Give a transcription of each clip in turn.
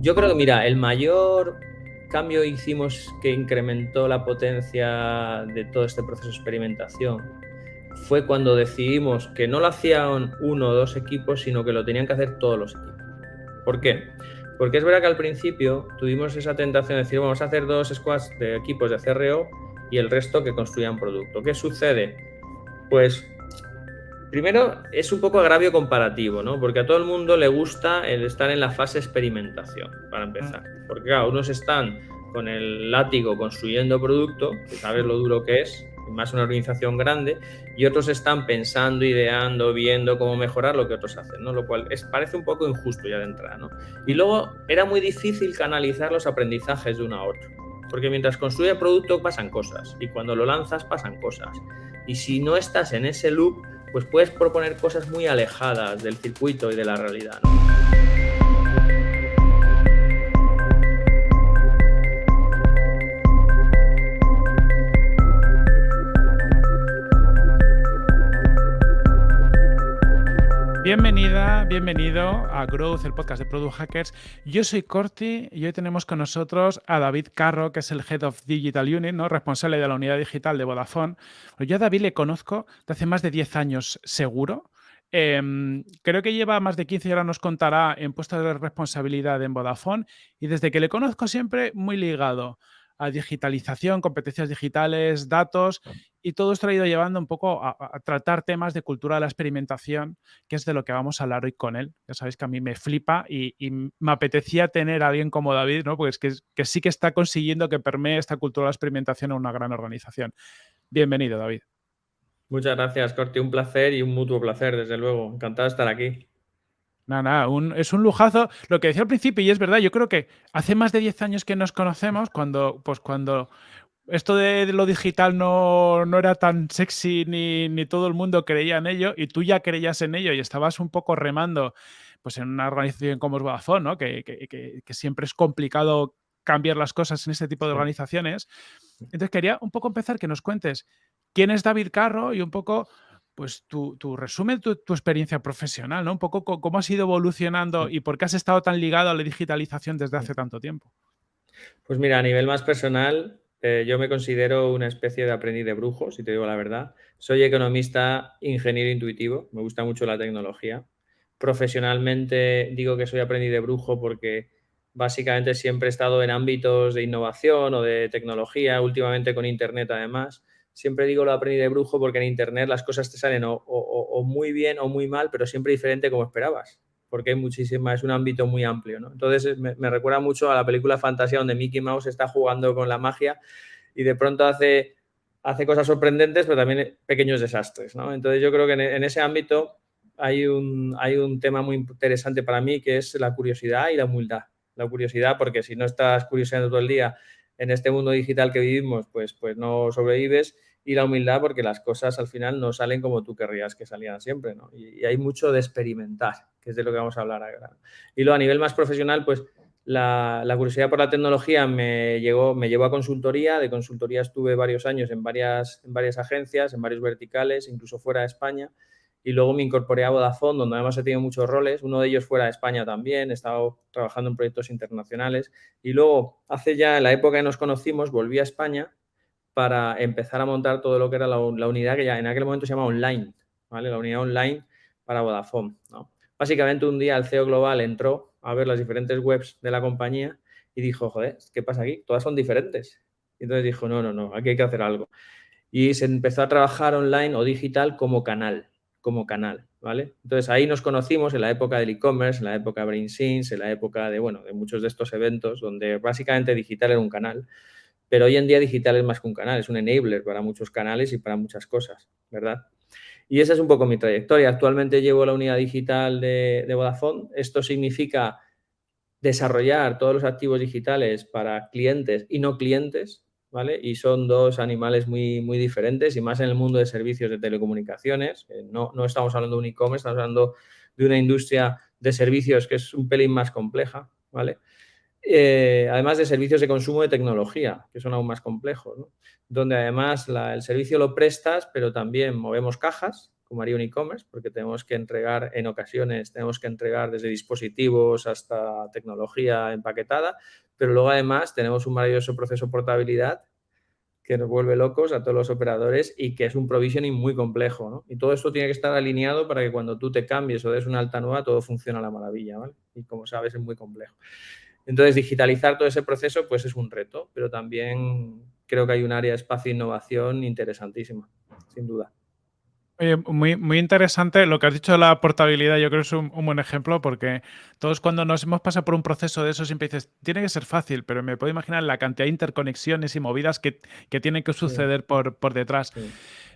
Yo creo que, mira, el mayor cambio hicimos que incrementó la potencia de todo este proceso de experimentación fue cuando decidimos que no lo hacían uno o dos equipos, sino que lo tenían que hacer todos los equipos. ¿Por qué? Porque es verdad que al principio tuvimos esa tentación de decir, vamos a hacer dos squads de equipos de CRO y el resto que construyan producto. ¿Qué sucede? Pues primero es un poco agravio comparativo, ¿no? Porque a todo el mundo le gusta el estar en la fase experimentación, para empezar. Porque claro, unos están con el látigo construyendo producto, que sabes lo duro que es, más una organización grande, y otros están pensando, ideando, viendo cómo mejorar lo que otros hacen, ¿no? Lo cual es, parece un poco injusto ya de entrada, ¿no? Y luego era muy difícil canalizar los aprendizajes de uno a otro, porque mientras construye producto pasan cosas, y cuando lo lanzas pasan cosas. Y si no estás en ese loop, pues puedes proponer cosas muy alejadas del circuito y de la realidad. Bienvenida, bienvenido a Growth, el podcast de Product Hackers. Yo soy Corti y hoy tenemos con nosotros a David Carro, que es el Head of Digital Unit, ¿no? responsable de la unidad digital de Vodafone. Yo a David le conozco de hace más de 10 años seguro. Em, creo que lleva más de 15 y ahora nos contará en puestos de responsabilidad en Vodafone y desde que le conozco siempre muy ligado a digitalización, competencias digitales, datos, y todo esto ha ido llevando un poco a, tratar temas de cultura de la experimentación, que es de lo que vamos a hablar hoy con él. Ya sabéis que a mí me flipa y, me apetecía tener a alguien como David, ¿no? Porque es que, que, sí que está consiguiendo que permee esta cultura de la experimentación en una gran organización. Bienvenido, David. Muchas gracias, Corti. Un placer y un mutuo placer, desde luego. Encantado de estar aquí. Nada, nada, es un lujazo. Lo que decía al principio, y es verdad, yo creo que hace más de 10 años que nos conocemos, cuando, pues cuando esto de lo digital no, era tan sexy ni, ni, todo el mundo creía en ello, y tú ya creías en ello y estabas un poco remando pues en una organización como es Vodafone, ¿no? que, que, siempre es complicado cambiar las cosas en este tipo de organizaciones. Entonces quería un poco empezar que nos cuentes quién es David Carro y un poco pues tu, tu resumen tu, experiencia profesional, ¿no? Un poco cómo has ido evolucionando y por qué has estado tan ligado a la digitalización desde hace tanto tiempo. Pues mira, a nivel más personal, eh, yo me considero una especie de aprendiz de brujo, si te digo la verdad. Soy economista, ingeniero intuitivo, me gusta mucho la tecnología. Profesionalmente digo que soy aprendiz de brujo porque básicamente siempre he estado en ámbitos de innovación o de tecnología, últimamente con Internet además siempre digo lo aprendí de brujo porque en Internet las cosas te salen o, muy bien o muy mal, pero siempre diferente como esperabas, porque hay muchísima, es un ámbito muy amplio. ¿no? Entonces me, recuerda mucho a la película Fantasía donde Mickey Mouse está jugando con la magia y de pronto hace, hace cosas sorprendentes, pero también pequeños desastres. ¿no? Entonces yo creo que en, ese ámbito hay un, hay un tema muy interesante para mí que es la curiosidad y la humildad. La curiosidad, porque si no estás curioseando todo el día en este mundo digital que vivimos, pues, pues no sobrevives. Y la humildad porque las cosas al final no salen como tú querrías que salieran siempre. Y, hay mucho de experimentar, que es de lo que vamos a hablar ahora. Y luego a nivel más profesional, pues la, curiosidad por la tecnología me, llegó, me llevó a consultoría. De consultoría estuve varios años en varias, en varias agencias, en varios verticales, incluso fuera de España y luego me incorporé a Vodafone, donde además he tenido muchos roles, uno de ellos fuera de España también, he estado trabajando en proyectos internacionales y luego, hace ya, la época que nos conocimos, volví a España para empezar a montar todo lo que era la, unidad que ya en aquel momento se llama online, ¿vale? La unidad online para Vodafone, ¿no? Básicamente un día el CEO global entró a ver las diferentes webs de la compañía y dijo, joder, ¿qué pasa aquí? Todas son diferentes. Y entonces dijo, no, no, no, aquí hay que hacer algo. Y se empezó a trabajar online o digital como canal, como canal, ¿vale? Entonces ahí nos conocimos en la época del e-commerce, en la época de BrainSense, en la época de, bueno, de muchos de estos eventos donde básicamente digital era un canal, pero hoy en día digital es más que un canal, es un enabler para muchos canales y para muchas cosas, ¿verdad? Y esa es un poco mi trayectoria. Actualmente llevo la unidad digital de, de Vodafone. Esto significa desarrollar todos los activos digitales para clientes y no clientes, y son dos animales muy, muy diferentes y más en el mundo de servicios de telecomunicaciones. No, no estamos hablando de un e-commerce, estamos hablando de una industria de servicios que es un pelín más compleja, ¿vale? Eh, además de servicios de consumo de tecnología, que son aún más complejos, Donde además el servicio lo prestas, pero también movemos cajas como haría un e-commerce, porque tenemos que entregar en ocasiones, tenemos que entregar desde dispositivos hasta tecnología empaquetada, pero luego además tenemos un maravilloso proceso de portabilidad que nos vuelve locos a todos los operadores y que es un provisioning muy complejo. ¿no? Y todo esto tiene que estar alineado para que cuando tú te cambies o des una alta nueva, todo funcione a la maravilla. ¿vale? Y como sabes, es muy complejo. Entonces, digitalizar todo ese proceso pues es un reto, pero también creo que hay un área de espacio e innovación interesantísima, sin duda. Oye, muy, muy interesante lo que has dicho de la portabilidad, yo creo que es un, buen ejemplo porque todos cuando nos hemos pasado por un proceso de eso siempre dices, tiene que ser fácil, pero me puedo imaginar la cantidad de interconexiones y movidas que, tienen que suceder por, por, detrás.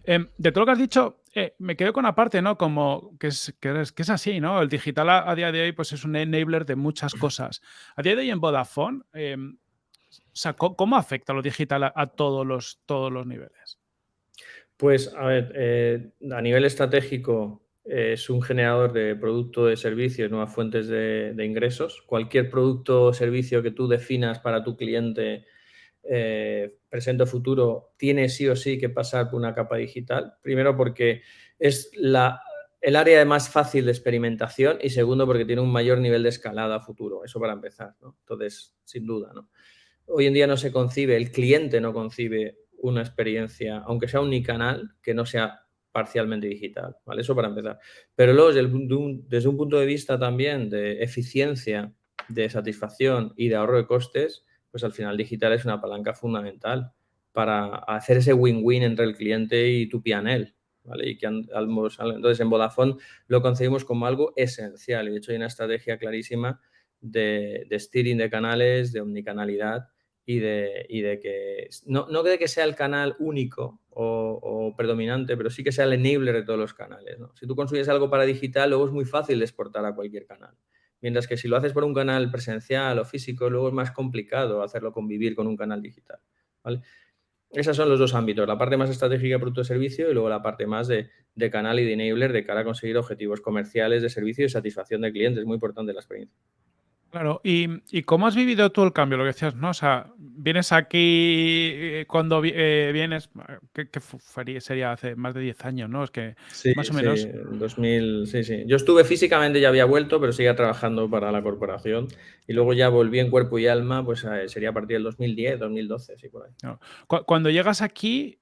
Em, de todo lo que has dicho, eh, me quedo con aparte, ¿no? Como que es, que es, que es así, ¿no? El digital a, día de hoy pues es un enabler de muchas cosas. A día de hoy en Vodafone, em, ¿cómo afecta lo digital a, todos, los, todos los niveles? Pues, a ver, eh, a nivel estratégico es un generador de producto, de servicios, nuevas fuentes de, ingresos. Cualquier producto o servicio que tú definas para tu cliente eh, presente o futuro tiene sí o sí que pasar por una capa digital. Primero porque es la, el área más fácil de experimentación y segundo porque tiene un mayor nivel de escalada a futuro. Eso para empezar, ¿no? Entonces, sin duda, ¿no? Hoy en día no se concibe, el cliente no concibe una experiencia, aunque sea unicanal, que no sea parcialmente digital, ¿vale? Eso para empezar. Pero luego, desde, un punto de vista también de eficiencia, de satisfacción y de ahorro de costes, pues al final digital es una palanca fundamental para hacer ese win-win entre el cliente y tu PNL, ¿vale? Y que entonces en Vodafone lo concebimos como algo esencial y de hecho hay una estrategia clarísima de, de steering de canales, de omnicanalidad y de, y de que, no, no de que sea el canal único o, predominante, pero sí que sea el enabler de todos los canales. Si tú consigues algo para digital, luego es muy fácil exportar a cualquier canal. Mientras que si lo haces por un canal presencial o físico, luego es más complicado hacerlo convivir con un canal digital. ¿vale? Esos son los dos ámbitos, la parte más estratégica de producto de servicio y luego la parte más de, de canal y de enabler de cara a conseguir objetivos comerciales de servicio y satisfacción de clientes. Muy importante la experiencia. Claro, ¿Y, cómo has vivido tú el cambio? Lo que decías, ¿no? O sea, vienes aquí eh, cuando eh, vienes, ¿qué, sería hace más de 10 años, ¿no? Es que más o menos. Sí, 2000, sí, sí. Yo estuve físicamente, ya había vuelto, pero seguía trabajando para la corporación y luego ya volví en cuerpo y alma, pues eh, sería a partir del 2010, 2012, sí, por ahí. Cuando llegas aquí,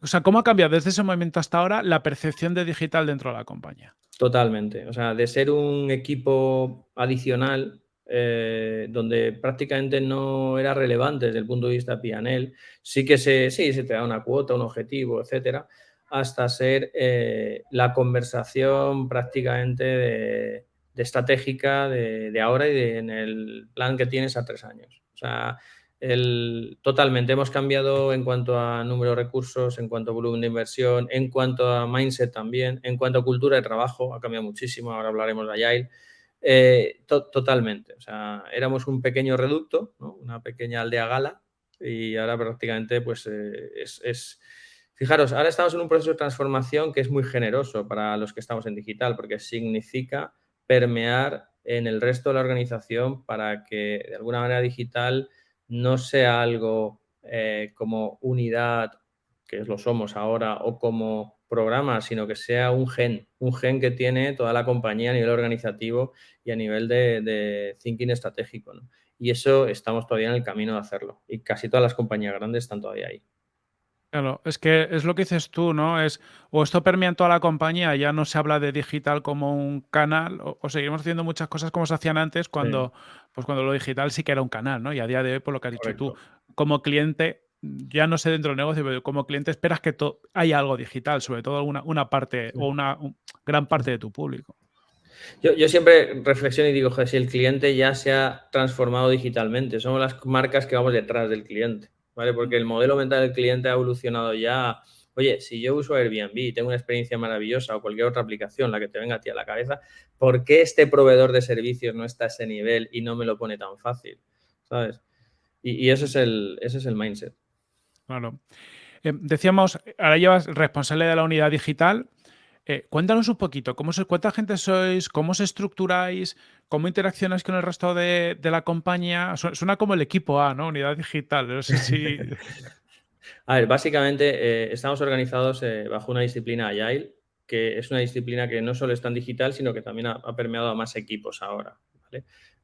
o sea, ¿cómo ha cambiado desde ese momento hasta ahora la percepción de digital dentro de la compañía? Totalmente. O sea, de ser un equipo adicional eh, donde prácticamente no era relevante desde el punto de vista PNL, sí que se, sí, se te da una cuota, un objetivo, etcétera, hasta ser eh, la conversación prácticamente de, estratégica de, ahora y en el plan que tienes a tres años. O sea, el, totalmente hemos cambiado en cuanto a número de recursos, en cuanto a volumen de inversión, en cuanto a mindset también, en cuanto a cultura de trabajo, ha cambiado muchísimo, ahora hablaremos de Agile. Eh, totalmente. O sea, éramos un pequeño reducto, una pequeña aldea gala y ahora prácticamente pues eh, es, Fijaros, ahora estamos en un proceso de transformación que es muy generoso para los que estamos en digital porque significa permear en el resto de la organización para que de alguna manera digital no sea algo eh, como unidad, que lo somos ahora, o como programa, sino que sea un gen, un gen que tiene toda la compañía a nivel organizativo y a nivel de, thinking estratégico. Y eso estamos todavía en el camino de hacerlo. Y casi todas las compañías grandes están todavía ahí. Claro, es que es lo que dices tú, ¿no? Es o esto permea en toda la compañía, ya no se habla de digital como un canal, o, seguimos haciendo muchas cosas como se hacían antes, cuando, pues cuando lo digital sí que era un canal, ¿no? Y a día de hoy, por lo que has dicho tú, como cliente, ya no sé dentro del negocio, pero como cliente esperas que haya algo digital, sobre todo una, una parte o una gran parte de tu público. Yo, yo, siempre reflexiono y digo, joder, si el cliente ya se ha transformado digitalmente, somos las marcas que vamos detrás del cliente, ¿vale? Porque el modelo mental del cliente ha evolucionado ya. Oye, si yo uso Airbnb y tengo una experiencia maravillosa o cualquier otra aplicación, la que te venga a ti a la cabeza, ¿por qué este proveedor de servicios no está a ese nivel y no me lo pone tan fácil? ¿Sabes? Y, y ese, es el, ese es el mindset. Claro. Eh, decíamos, ahora llevas responsable de la unidad digital. Eh, cuéntanos un poquito, ¿cómo ¿cuánta gente sois? ¿Cómo os estructuráis? ¿Cómo interaccionáis con el resto de, la compañía? Suena como el equipo A, ¿no? Unidad digital. No sé si... A ver, básicamente eh, estamos organizados bajo una disciplina Agile que es una disciplina que no solo es tan digital, sino que también ha, permeado a más equipos ahora.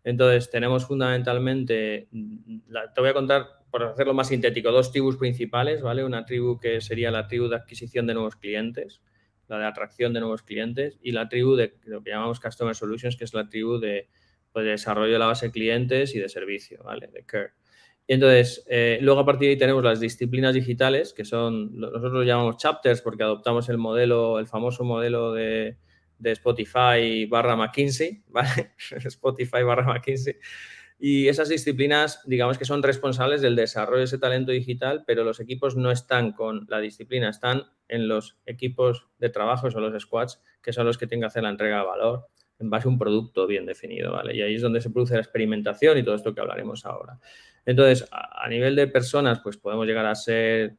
Entonces, tenemos fundamentalmente, te voy a contar, por hacerlo más sintético, dos tribus principales, ¿vale? Una tribu que sería la tribu de adquisición de nuevos clientes, la de atracción de nuevos clientes, y la tribu de lo que llamamos Customer Solutions, que es la tribu de, pues, desarrollo de la base de clientes y de servicio, ¿vale? De care. Y entonces, eh, luego a partir de ahí tenemos las disciplinas digitales, que son, nosotros lo llamamos chapters porque adoptamos el modelo, el famoso modelo de, de Spotify barra McKinsey. Spotify barra McKinsey. Y esas disciplinas, digamos que son responsables del desarrollo de ese talento digital, pero los equipos no están con la disciplina, están en los equipos de trabajo, son los squads, que son los que tienen que hacer la entrega de valor en base a un producto bien definido, ¿vale? Y ahí es donde se produce la experimentación y todo esto que hablaremos ahora. Entonces, a, nivel de personas, pues podemos llegar a ser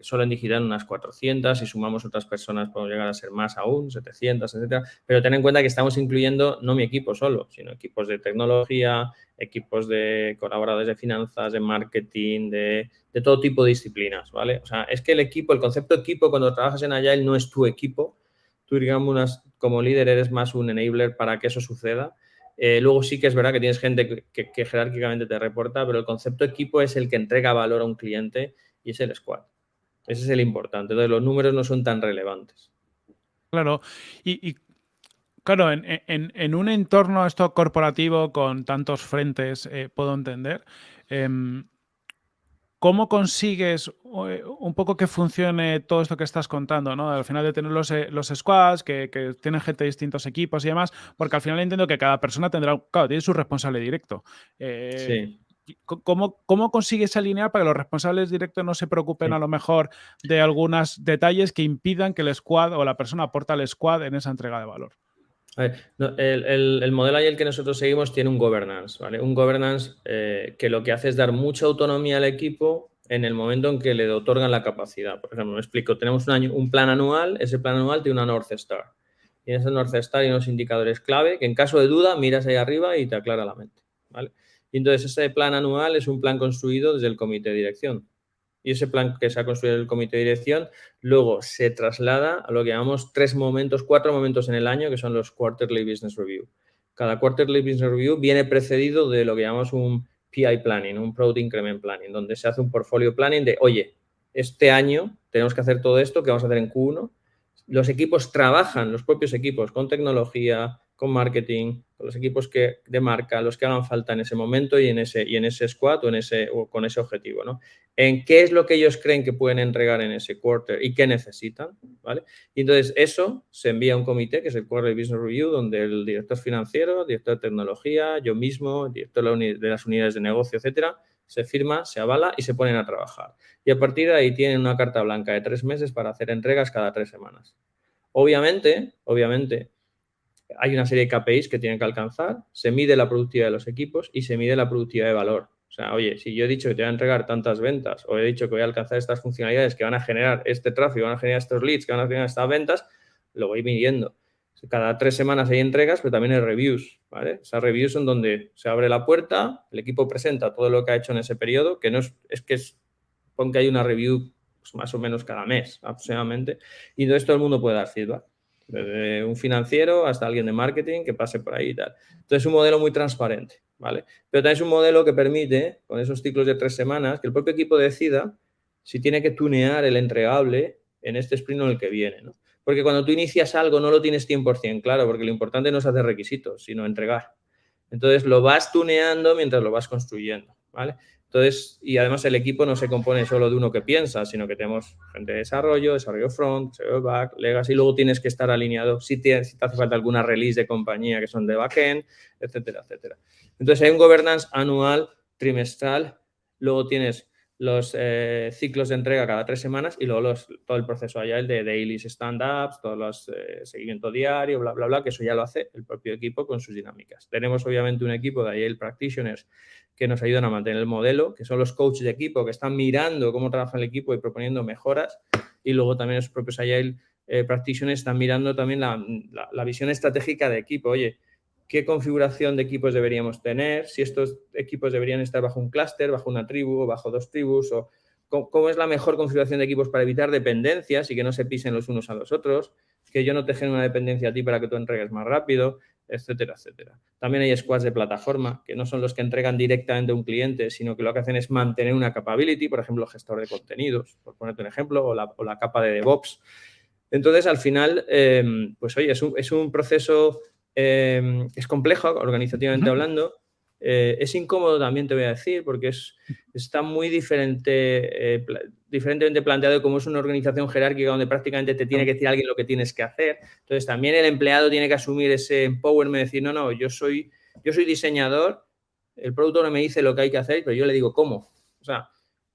solo en digital unas 400, si sumamos otras personas podemos llegar a ser más aún, 700, etcétera, pero ten en cuenta que estamos incluyendo no mi equipo solo, sino equipos de tecnología, equipos de colaboradores de finanzas, de marketing, de, todo tipo de disciplinas, ¿vale? O sea, es que el equipo, el concepto equipo cuando trabajas en Agile no es tu equipo, tú digamos como líder eres más un enabler para que eso suceda eh, luego sí que es verdad que tienes gente que, jerárquicamente te reporta, pero el concepto equipo es el que entrega valor a un cliente y es el squad. Ese es el importante. Entonces, los números no son tan relevantes. Claro. Y, claro, en, un entorno esto corporativo con tantos frentes, eh, puedo entender. Em, ¿Cómo consigues eh, un poco que funcione todo esto que estás contando? ¿no? Al final de tener los, eh, los squads, que, tienen gente de distintos equipos y demás, porque al final entiendo que cada persona tendrá, claro, tiene su responsable directo. Eh, sí. ¿Cómo, ¿Cómo consigues alinear para que los responsables directos no se preocupen a lo mejor de algunos detalles que impidan que el squad o la persona aporte al squad en esa entrega de valor? el, modelo el que nosotros seguimos tiene un governance, ¿vale? Un governance eh, que lo que hace es dar mucha autonomía al equipo en el momento en que le otorgan la capacidad. Por ejemplo, me explico, tenemos un, un plan anual, ese plan anual tiene una North Star. Y en ese North Star hay unos indicadores clave que en caso de duda miras ahí arriba y te aclara la mente, ¿vale? Y entonces ese plan anual es un plan construido desde el comité de dirección y ese plan que se ha construido el comité de dirección luego se traslada a lo que llamamos tres momentos, cuatro momentos en el año, que son los Quarterly Business Review. Cada Quarterly Business Review viene precedido de lo que llamamos un PI Planning, un Product Increment Planning, donde se hace un portfolio planning de, oye, este año tenemos que hacer todo esto que vamos a hacer en Q1. Los equipos trabajan, los propios equipos, con tecnología, con marketing, con los equipos que, de marca, los que hagan falta en ese momento y en ese, y en ese squad o, en ese, o con ese objetivo, ¿no? En qué es lo que ellos creen que pueden entregar en ese quarter y qué necesitan, ¿vale? Y entonces eso se envía a un comité, que es el Quarter Business Review, donde el director financiero, director de tecnología, yo mismo, director de las unidades de negocio, etcétera, se firma, se avala y se ponen a trabajar. Y a partir de ahí tienen una carta blanca de tres meses para hacer entregas cada tres semanas. Obviamente, obviamente, hay una serie de KPIs que tienen que alcanzar, se mide la productividad de los equipos y se mide la productividad de valor. O sea, oye, si yo he dicho que te voy a entregar tantas ventas o he dicho que voy a alcanzar estas funcionalidades que van a generar este tráfico, van a generar estos leads, que van a generar estas ventas, lo voy midiendo. Cada tres semanas hay entregas, pero también hay reviews, ¿vale? Esas reviews son donde se abre la puerta, el equipo presenta todo lo que ha hecho en ese periodo, que no es, que es, pon que hay una review pues, más o menos cada mes aproximadamente, y entonces todo el mundo puede dar feedback desde un financiero hasta alguien de marketing que pase por ahí y tal. Entonces, es un modelo muy transparente, ¿vale? Pero también es un modelo que permite, con esos ciclos de tres semanas, que el propio equipo decida si tiene que tunear el entregable en este sprint o en el que viene, ¿no? Porque cuando tú inicias algo no lo tienes 100% claro, porque lo importante no es hacer requisitos, sino entregar. Entonces, lo vas tuneando mientras lo vas construyendo, ¿vale? Entonces, y además el equipo no se compone solo de uno que piensa, sino que tenemos gente de desarrollo, desarrollo front, desarrollo back, legacy, y luego tienes que estar alineado si te, si te hace falta alguna release de compañía que son de backend, etcétera, etcétera. Entonces, hay un governance anual, trimestral, luego tienes los eh, ciclos de entrega cada tres semanas y luego todo el proceso allá, el de dailies, stand-ups, todos los eh, seguimiento diario, bla, bla, bla, que eso ya lo hace el propio equipo con sus dinámicas. Tenemos obviamente un equipo de Agile Practitioners que nos ayudan a mantener el modelo, que son los coaches de equipo que están mirando cómo trabaja el equipo y proponiendo mejoras y luego también los propios Agile eh, Practitioners están mirando también la, la visión estratégica de equipo. Oye, qué configuración de equipos deberíamos tener, si estos equipos deberían estar bajo un clúster, bajo una tribu o bajo dos tribus, o cómo, es la mejor configuración de equipos para evitar dependencias y que no se pisen los unos a los otros. que yo no te genere una dependencia a ti para que tú entregues más rápido, etcétera, etcétera. También hay squads de plataforma, que no son los que entregan directamente a un cliente, sino que lo que hacen es mantener una capability, por ejemplo, gestor de contenidos, por ponerte un ejemplo, o la, capa de DevOps. Entonces, al final, em, pues oye, es un, proceso, em, es complejo organizativamente hablando, eh, es incómodo también, te voy a decir, porque es, está muy diferente, eh, diferentemente planteado de cómo es una organización jerárquica donde prácticamente te tiene que decir alguien lo que tienes que hacer. Entonces, también el empleado tiene que asumir ese empowerment, decir, no, no, yo soy, yo soy diseñador, el producto no me dice lo que hay que hacer, pero yo le digo cómo. O sea,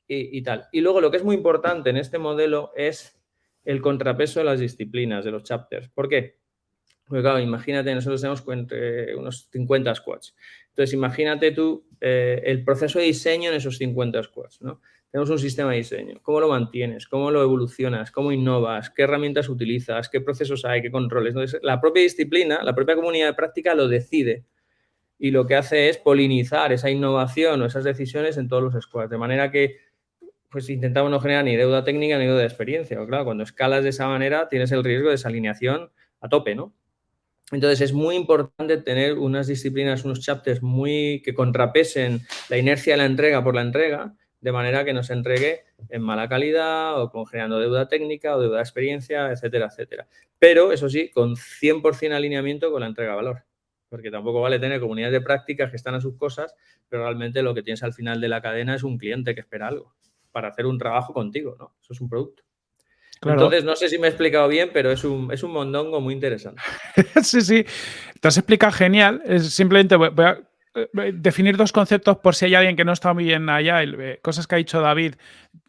y, y tal. Y luego lo que es muy importante en este modelo es el contrapeso de las disciplinas, de los chapters. ¿Por qué? Porque claro, imagínate, nosotros tenemos unos 50 squads. Entonces, imagínate tú eh, el proceso de diseño en esos 50 squads, ¿no? Tenemos un sistema de diseño. ¿Cómo lo mantienes? ¿Cómo lo evolucionas? ¿Cómo innovas? ¿Qué herramientas utilizas? ¿Qué procesos hay? ¿Qué controles? Entonces, la propia disciplina, la propia comunidad de práctica lo decide y lo que hace es polinizar esa innovación o esas decisiones en todos los squads, de manera que pues intentamos no generar ni deuda técnica ni deuda de experiencia. claro, cuando escalas de esa manera tienes el riesgo de desalineación a tope, ¿no? Entonces es muy importante tener unas disciplinas, unos chapters muy que contrapesen la inercia de la entrega por la entrega, de manera que no se entregue en mala calidad o con generando deuda técnica o deuda de experiencia, etcétera, etcétera. Pero eso sí, con 100% alineamiento con la entrega de valor. Porque tampoco vale tener comunidades de prácticas que están a sus cosas, pero realmente lo que tienes al final de la cadena es un cliente que espera algo para hacer un trabajo contigo, ¿no? Eso es un producto. Entonces, no sé si me he explicado bien, pero es un, es un mondongo muy interesante. sí, sí. Te has explicado genial. Es simplemente voy, a eh, definir dos conceptos por si hay alguien que no está muy bien allá. Eh, cosas que ha dicho David,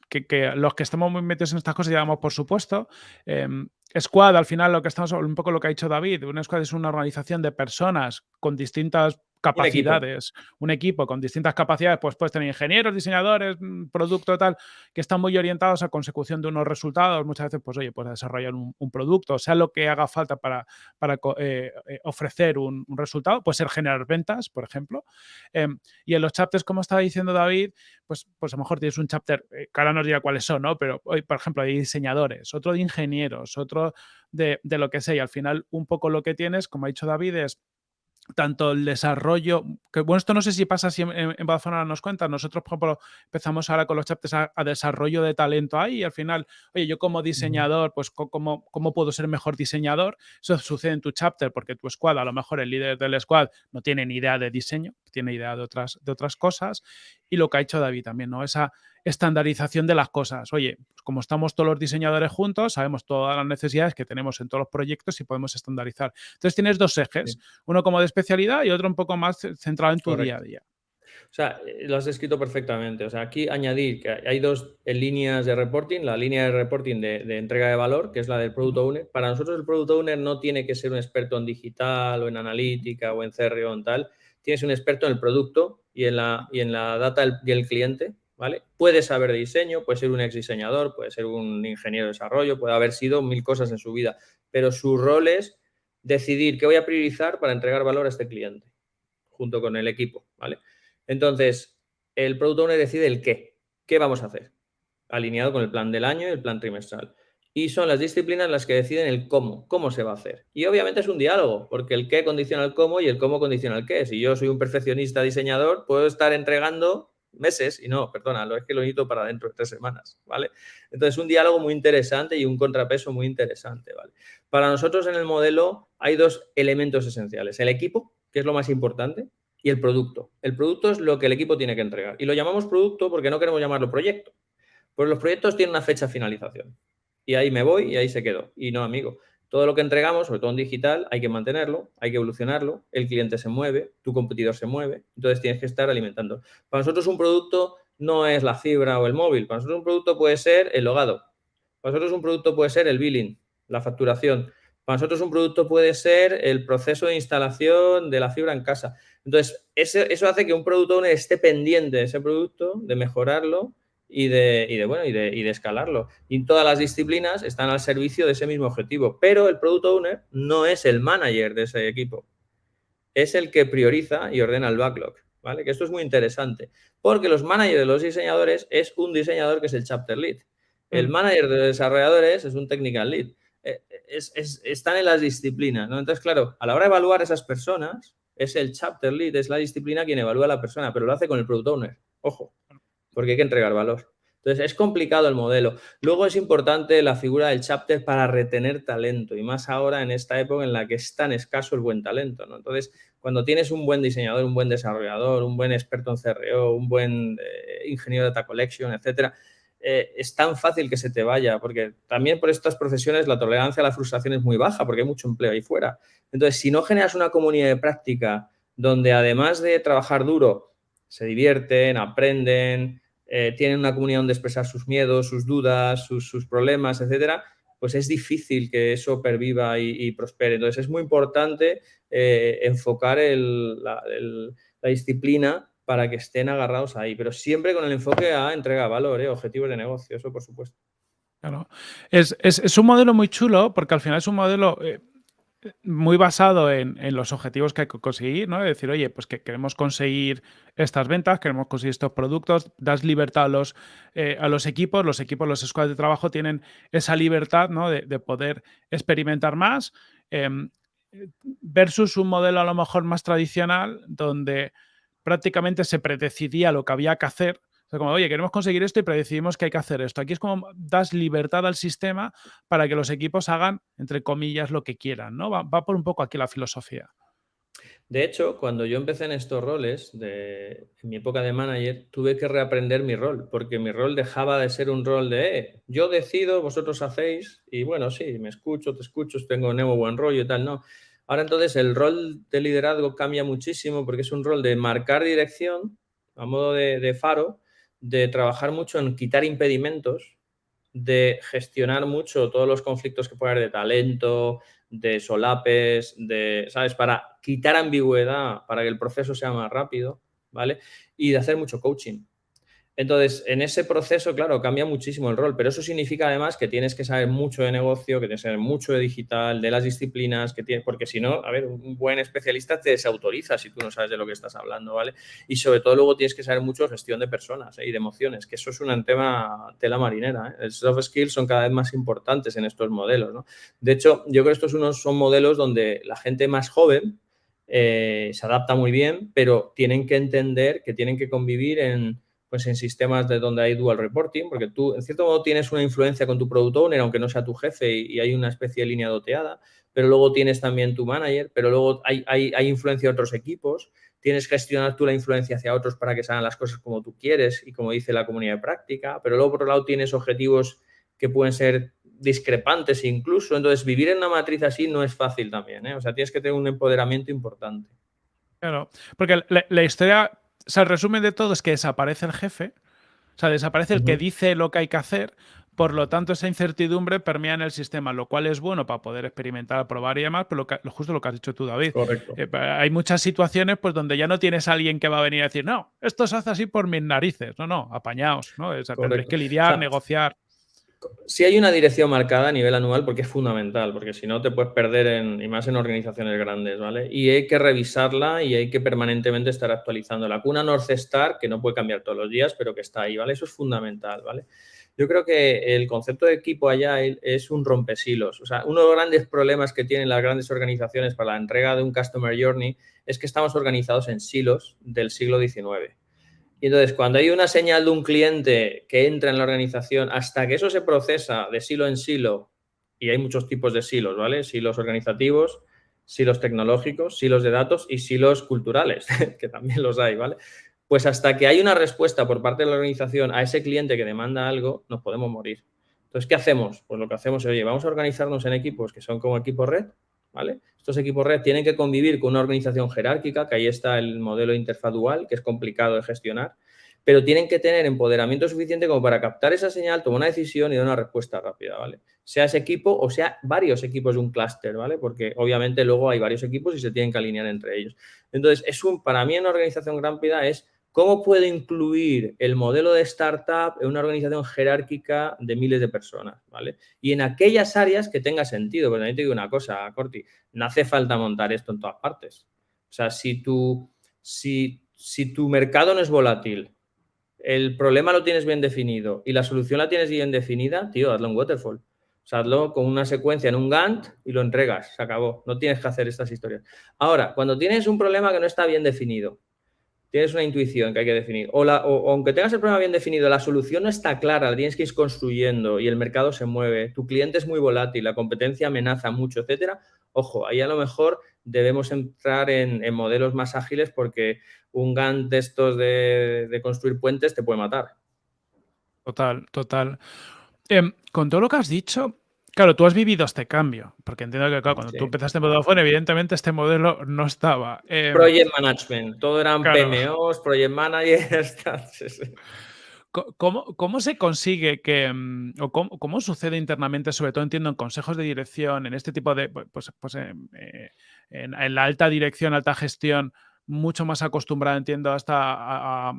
que, los que estamos muy metidos en estas cosas digamos por supuesto. Em, squad, al final, lo que estamos, un poco lo que ha dicho David, una squad es una organización de personas con distintas capacidades, un equipo. con distintas capacidades, pues puedes tener ingenieros, diseñadores, mm, producto tal, que están muy orientados a consecución de unos resultados. Muchas veces, pues oye, puedes desarrollar un, producto, sea lo que haga falta para, para eh, eh, ofrecer un, resultado, puede ser generar ventas, por ejemplo. Em, y en los chapters, como estaba diciendo David, pues, pues a lo mejor tienes un chapter, eh, que ahora nos dirá cuáles son, ¿no? Pero hoy, por ejemplo, hay diseñadores, otro de ingenieros, otro de, de lo que sea. Y al final, un poco lo que tienes, como ha dicho David, es tanto el desarrollo, que bueno, esto no sé si pasa si en, en Vodafone nos cuentan, nosotros por ejemplo empezamos ahora con los chapters a, desarrollo de talento ahí y al final, oye, yo como diseñador, pues ¿cómo, cómo puedo ser mejor diseñador? Eso sucede en tu chapter porque tu squad, a lo mejor el líder del squad no tiene ni idea de diseño, tiene idea de otras, de otras cosas y lo que ha hecho David también, ¿no? Esa estandarización de las cosas. Oye, pues como estamos todos los diseñadores juntos, sabemos todas las necesidades que tenemos en todos los proyectos y podemos estandarizar. Entonces tienes dos ejes, uno como de especialidad y otro un poco más centrado en tu día a día. O sea, eh, lo has escrito perfectamente. O sea, aquí añadir que hay dos líneas de reporting. La línea de reporting de, entrega de valor, que es la del Product Owner. Para nosotros el Product Owner no tiene que ser un experto en digital o en analítica o en CRO o en tal. Tienes un experto en el producto y en la, y en la data del, cliente ¿vale? Puede saber de diseño, puede ser un ex diseñador, puede ser un ingeniero de desarrollo, puede haber sido mil cosas en su vida, pero su rol es decidir qué voy a priorizar para entregar valor a este cliente, junto con el equipo, ¿vale? Entonces, el Product Owner decide el qué, qué vamos a hacer, alineado con el plan del año y el plan trimestral. Y son las disciplinas las que deciden el cómo, cómo se va a hacer. Y obviamente es un diálogo, porque el qué condiciona el cómo y el cómo condiciona el qué. Si yo soy un perfeccionista diseñador, puedo estar entregando meses y no, perdona, lo es que lo necesito para dentro de tres semanas, ¿vale? Entonces, un diálogo muy interesante y un contrapeso muy interesante, ¿vale? Para nosotros en el modelo hay dos elementos esenciales, el equipo, que es lo más importante, y el producto. El producto es lo que el equipo tiene que entregar. Y lo llamamos producto porque no queremos llamarlo proyecto. Pues los proyectos tienen una fecha de finalización. Y ahí me voy y ahí se quedó. Y no, amigo. Todo lo que entregamos, sobre todo en digital, hay que mantenerlo, hay que evolucionarlo, el cliente se mueve, tu competidor se mueve, entonces tienes que estar alimentando. Para nosotros un producto no es la fibra o el móvil, para nosotros un producto puede ser el logado, para nosotros un producto puede ser el billing, la facturación, para nosotros un producto puede ser el proceso de instalación de la fibra en casa. Entonces, eso hace que un producto esté pendiente de ese producto, de mejorarlo y de, y de, bueno, y de, y de, escalarlo. Y todas las disciplinas están al servicio de ese mismo objetivo. Pero el Product Owner no es el manager de ese equipo. Es el que prioriza y ordena el backlog. ¿vale? Que esto es muy interesante. Porque los managers de los diseñadores es un diseñador que es el chapter lead. El mm. manager de desarrolladores es un technical lead. eh, están en las disciplinas, ¿no? Entonces, claro, a la hora de evaluar esas personas, es el chapter lead, es la disciplina quien evalúa a la persona, pero lo hace con el product owner, ojo, porque hay que entregar valor. Entonces, es complicado el modelo. Luego es importante la figura del chapter para retener talento, y más ahora en esta época en la que es tan escaso el buen talento, ¿no? Entonces, cuando tienes un buen diseñador, un buen desarrollador, un buen experto en CRO, un buen eh, ingeniero de data collection, etcétera, eh, es tan fácil que se te vaya, porque también por estas profesiones la tolerancia a la frustración es muy baja, porque hay mucho empleo ahí fuera. Entonces, si no generas una comunidad de práctica donde además de trabajar duro, se divierten, aprenden, eh, tienen una comunidad donde expresar sus miedos, sus dudas, sus, problemas, etcétera, pues es difícil que eso perviva y, prospere. Entonces, es muy importante eh, enfocar la, disciplina para que estén agarrados ahí, pero siempre con el enfoque a entrega de valor, ¿eh? objetivos de negocio, eso por supuesto. Claro. Es, un modelo muy chulo porque al final es un modelo muy basado en, los objetivos que hay que conseguir, ¿no? Es decir, oye, pues que queremos conseguir estas ventas, queremos conseguir estos productos, das libertad a los, eh, a los equipos, los equipos, los squads de trabajo tienen esa libertad, ¿no? De, poder experimentar más, em, versus un modelo a lo mejor más tradicional donde prácticamente se predecidía lo que había que hacer como, oye, queremos conseguir esto y predecidimos que hay que hacer esto. Aquí es como das libertad al sistema para que los equipos hagan, entre comillas, lo que quieran, ¿no? Va, por un poco aquí la filosofía. De hecho, cuando yo empecé en estos roles, en mi época de manager, tuve que reaprender mi rol, porque mi rol dejaba de ser un rol de, eh, yo decido, vosotros hacéis, y bueno, sí, me escucho, te escucho, tengo nuevo buen rollo y tal, no. Ahora entonces el rol de liderazgo cambia muchísimo porque es un rol de marcar dirección a modo de faro, de trabajar mucho en quitar impedimentos, de gestionar mucho todos los conflictos que puede haber de talento, de solapes, de, ¿sabes? Para quitar ambigüedad, para que el proceso sea más rápido, ¿vale? Y de hacer mucho coaching. Entonces, en ese proceso, claro, cambia muchísimo el rol, pero eso significa además que tienes que saber mucho de negocio, que tienes que saber mucho de digital, de las disciplinas que tienes, porque si no, a ver, un buen especialista te desautoriza si tú no sabes de lo que estás hablando, ¿vale? Y sobre todo luego tienes que saber mucho de gestión de personas ¿eh? y de emociones, que eso es un tema tela marinera. ¿eh? El soft skills son cada vez más importantes en estos modelos, ¿no? De hecho, yo creo que estos unos son modelos donde la gente más joven eh, se adapta muy bien, pero tienen que entender que tienen que convivir en pues en sistemas de donde hay dual reporting, porque tú en cierto modo tienes una influencia con tu product owner, aunque no sea tu jefe y, hay una especie de línea doteada, pero luego tienes también tu manager, pero luego hay, hay, influencia de otros equipos, tienes que gestionar tú la influencia hacia otros para que se hagan las cosas como tú quieres y como dice la comunidad de práctica, pero luego por otro lado tienes objetivos que pueden ser discrepantes incluso, entonces vivir en una matriz así no es fácil también, ¿eh? o sea, tienes que tener un empoderamiento importante. Claro, porque la historia o sea, el resumen de todo es que desaparece el jefe, o sea, desaparece el que dice lo que hay que hacer, por lo tanto, esa incertidumbre permea en el sistema, lo cual es bueno para poder experimentar, probar y demás, pero lo justo lo que has dicho tú, David. Correcto. Eh, hay muchas situaciones pues, donde ya no tienes a alguien que va a venir a decir, no, esto se hace así por mis narices. No, no, apañaos, ¿no? O sea, que lidiar, negociar si hay una dirección marcada a nivel anual porque es fundamental, porque si no te puedes perder en, y más en organizaciones grandes, ¿vale? Y hay que revisarla y hay que permanentemente estar actualizando la cuna North Star, que no puede cambiar todos los días, pero que está ahí, ¿vale? Eso es fundamental, ¿vale? Yo creo que el concepto de equipo allá es un rompesilos. O sea, uno de los grandes problemas que tienen las grandes organizaciones para la entrega de un Customer Journey es que estamos organizados en silos del siglo XIX. Y entonces, cuando hay una señal de un cliente que entra en la organización, hasta que eso se procesa de silo en silo, y hay muchos tipos de silos, ¿vale? Silos organizativos, silos tecnológicos, silos de datos y silos culturales, que también los hay, ¿vale? Pues hasta que hay una respuesta por parte de la organización a ese cliente que demanda algo, nos podemos morir. Entonces, ¿qué hacemos? Pues lo que hacemos es, oye, vamos a organizarnos en equipos que son como equipo red, ¿vale? Estos equipos red tienen que convivir con una organización jerárquica, que ahí está el modelo interfaz dual, que es complicado de gestionar, pero tienen que tener empoderamiento suficiente como para captar esa señal, tomar una decisión y dar una respuesta rápida, ¿vale? Sea ese equipo o sea varios equipos de un clúster, ¿vale? Porque obviamente luego hay varios equipos y se tienen que alinear entre ellos. Entonces, es un, para mí en una organización rápida es ¿Cómo puedo incluir el modelo de startup en una organización jerárquica de miles de personas? ¿vale? Y en aquellas áreas que tenga sentido. Pero también te digo una cosa, Corti, no hace falta montar esto en todas partes. O sea, si tu, si, si tu mercado no es volátil, el problema lo tienes bien definido y la solución la tienes bien definida, tío, hazlo en waterfall. O sea, hazlo con una secuencia en un Gantt y lo entregas, se acabó. No tienes que hacer estas historias. Ahora, cuando tienes un problema que no está bien definido, tienes una intuición que hay que definir, o, aunque tengas el problema bien definido, la solución no está clara, la tienes que ir construyendo y el mercado se mueve, tu cliente es muy volátil, la competencia amenaza mucho, etcétera, ojo, ahí a lo mejor debemos entrar en, modelos más ágiles porque un GAN de estos de, construir puentes te puede matar. Total, total. Em, con todo lo que has dicho, Claro, tú has vivido este cambio, porque entiendo que cuando tú empezaste en Vodafone, evidentemente este modelo no estaba. Em, project Management, todo eran PMOs, Project Managers. ¿Cómo, se consigue que, mm, o cómo, sucede internamente, sobre todo entiendo en consejos de dirección, en este tipo de, pues, pues em, eh, en, la alta dirección, alta gestión, mucho más acostumbrada, entiendo, hasta a,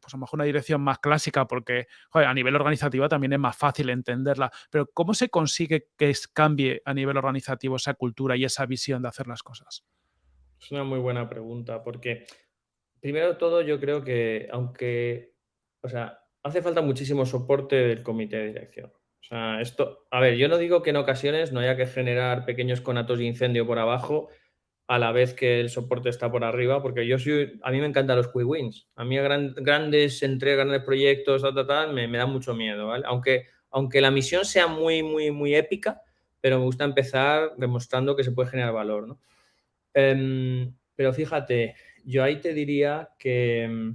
pues a lo mejor una dirección más clásica, porque a nivel organizativo también es más fácil entenderla. Pero ¿cómo se consigue que cambie a nivel organizativo esa cultura y esa visión de hacer las cosas? Es una muy buena pregunta, porque primero de todo yo creo que aunque, o sea, hace falta muchísimo soporte del comité de dirección. O sea, esto, a ver, yo no digo que en ocasiones no haya que generar pequeños conatos de incendio por abajo, a la vez que el soporte está por arriba, porque yo soy, a mí me encantan los quick wins. A mí grandes entregas, grandes proyectos, me, me, da mucho miedo, ¿vale? Aunque, aunque la misión sea muy, muy, muy épica, pero me gusta empezar demostrando que se puede generar valor, ¿no? Em, pero fíjate, yo ahí te diría que,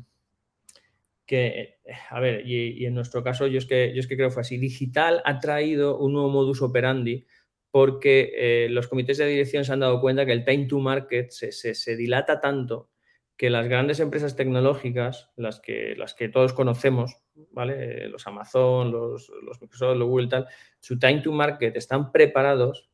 que a ver, y, en nuestro caso yo es, que, yo es que creo que fue así, digital ha traído un nuevo modus operandi porque eh, los comités de dirección se han dado cuenta que el time to market se, dilata tanto que las grandes empresas tecnológicas, las que, las que todos conocemos, ¿vale? los Amazon, los, los Microsoft, los Google, tal, su time to market están preparados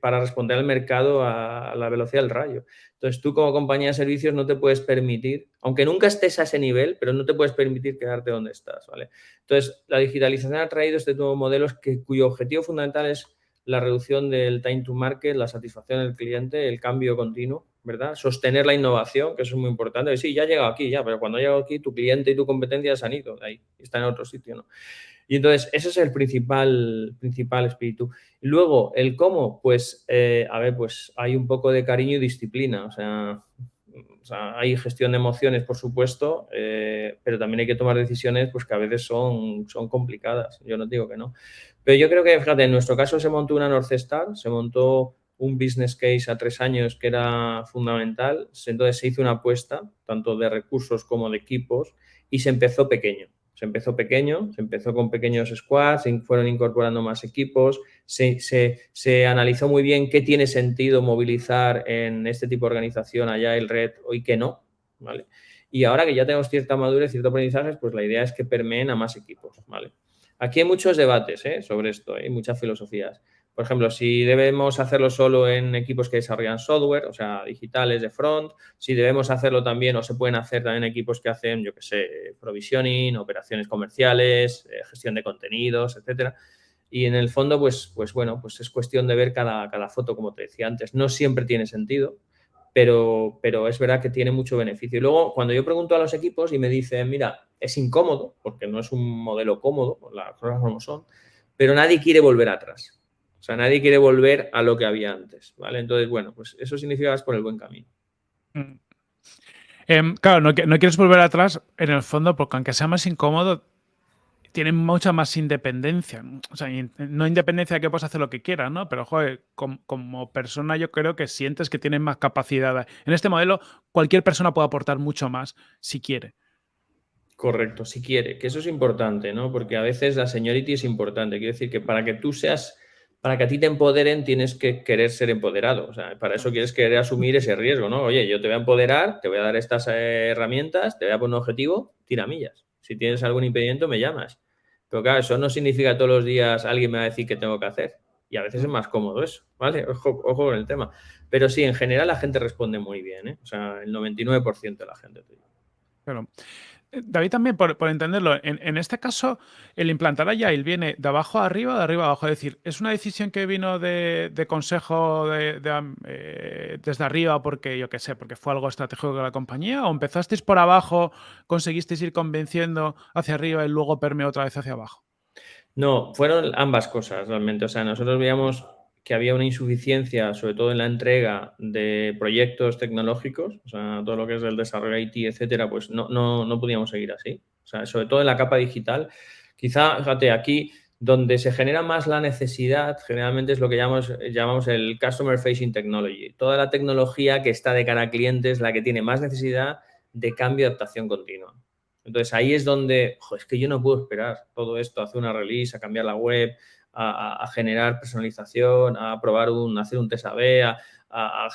para responder al mercado a, la velocidad del rayo. Entonces, tú como compañía de servicios no te puedes permitir, aunque nunca estés a ese nivel, pero no te puedes permitir quedarte donde estás, ¿vale? Entonces, la digitalización ha traído este nuevo modelo que, cuyo objetivo fundamental es la reducción del time to market, la satisfacción del cliente, el cambio continuo, ¿verdad? Sostener la innovación, que eso es muy importante. Sí, ya ha llegado aquí, ya, pero cuando ha llegado aquí, tu cliente y tu competencia se han ido de ahí, están en otro sitio, ¿no? Y entonces, ese es el principal, principal espíritu. Y luego, el cómo, pues, eh, a ver, pues hay un poco de cariño y disciplina. O sea, hay gestión de emociones, por supuesto, eh, pero también hay que tomar decisiones pues, que a veces son, son complicadas. Yo no digo que no. Pero yo creo que, fíjate, en nuestro caso se montó una North Star, se montó un business case a tres años que era fundamental. Entonces se hizo una apuesta, tanto de recursos como de equipos, y se empezó pequeño. Se empezó pequeño, se empezó con pequeños squads, se fueron incorporando más equipos, se, analizó muy bien qué tiene sentido movilizar en este tipo de organización allá el red y qué no, ¿vale? Y ahora que ya tenemos cierta madurez, cierto aprendizaje, pues la idea es que permeen a más equipos, ¿vale? Aquí hay muchos debates ¿eh? sobre esto, hay muchas filosofías. Por ejemplo, si debemos hacerlo solo en equipos que desarrollan software, o sea, digitales de front, si debemos hacerlo también o se pueden hacer también equipos que hacen, yo qué sé, provisioning, operaciones comerciales, eh, gestión de contenidos, etcétera. Y en el fondo, pues, pues bueno, pues es cuestión de ver cada, cada foto, como te decía antes. No siempre tiene sentido, pero, pero es verdad que tiene mucho beneficio. Y luego, cuando yo pregunto a los equipos y me dicen, mira, es incómodo, porque no es un modelo cómodo, las cosas como son, pero nadie quiere volver atrás. O sea, nadie quiere volver a lo que había antes, ¿vale? Entonces, bueno, pues eso significa que vas por el buen camino. Mm. Em, claro, no, quieres volver atrás en el fondo porque aunque sea más incómodo, tienen mucha más independencia. O sea, no independencia de que puedas hacer lo que quieras, ¿no? Pero, joder, como, persona yo creo que sientes que tienes más capacidad. En este modelo, cualquier persona puede aportar mucho más si quiere. Correcto, si quiere, que eso es importante, ¿no? Porque a veces la seniority es importante. Quiere decir que para que tú seas para que a ti te empoderen tienes que querer ser empoderado. O sea, para eso quieres querer asumir ese riesgo, ¿no? Oye, yo te voy a empoderar, te voy a dar estas eh, herramientas, te voy a poner un objetivo, tira millas. Si tienes algún impedimento, me llamas. Pero claro, eso no significa todos los días alguien me va a decir qué tengo que hacer. Y a veces es más cómodo eso, ¿vale? Ojo, ojo con el tema. Pero sí, en general la gente responde muy bien, ¿eh? O sea, el 99% de la gente. Claro. David, también por, entenderlo, en, este caso, el implantar Agile viene de abajo a arriba, de arriba a abajo. Es decir, ¿es una decisión que vino de, consejo de, eh, desde arriba porque, yo qué sé, porque fue algo estratégico de la compañía? ¿O empezasteis por abajo, conseguisteis ir convenciendo hacia arriba y luego permeó otra vez hacia abajo? No, fueron ambas cosas realmente. O sea, nosotros veíamos que había una insuficiencia, sobre todo en la entrega de proyectos tecnológicos, o sea, todo lo que es el desarrollo IT, etcétera, pues no, no, no podíamos seguir así. O sea, sobre todo en la capa digital. Quizá, fíjate, aquí donde se genera más la necesidad, generalmente es lo que llamamos, llamamos el Customer Facing Technology. Toda la tecnología que está de cara a clientes, la que tiene más necesidad de cambio y adaptación continua. Entonces ahí es donde, es que yo no puedo esperar todo esto, hacer una release, a cambiar la web, a, generar personalización, a probar un, hacer un test A-B, a,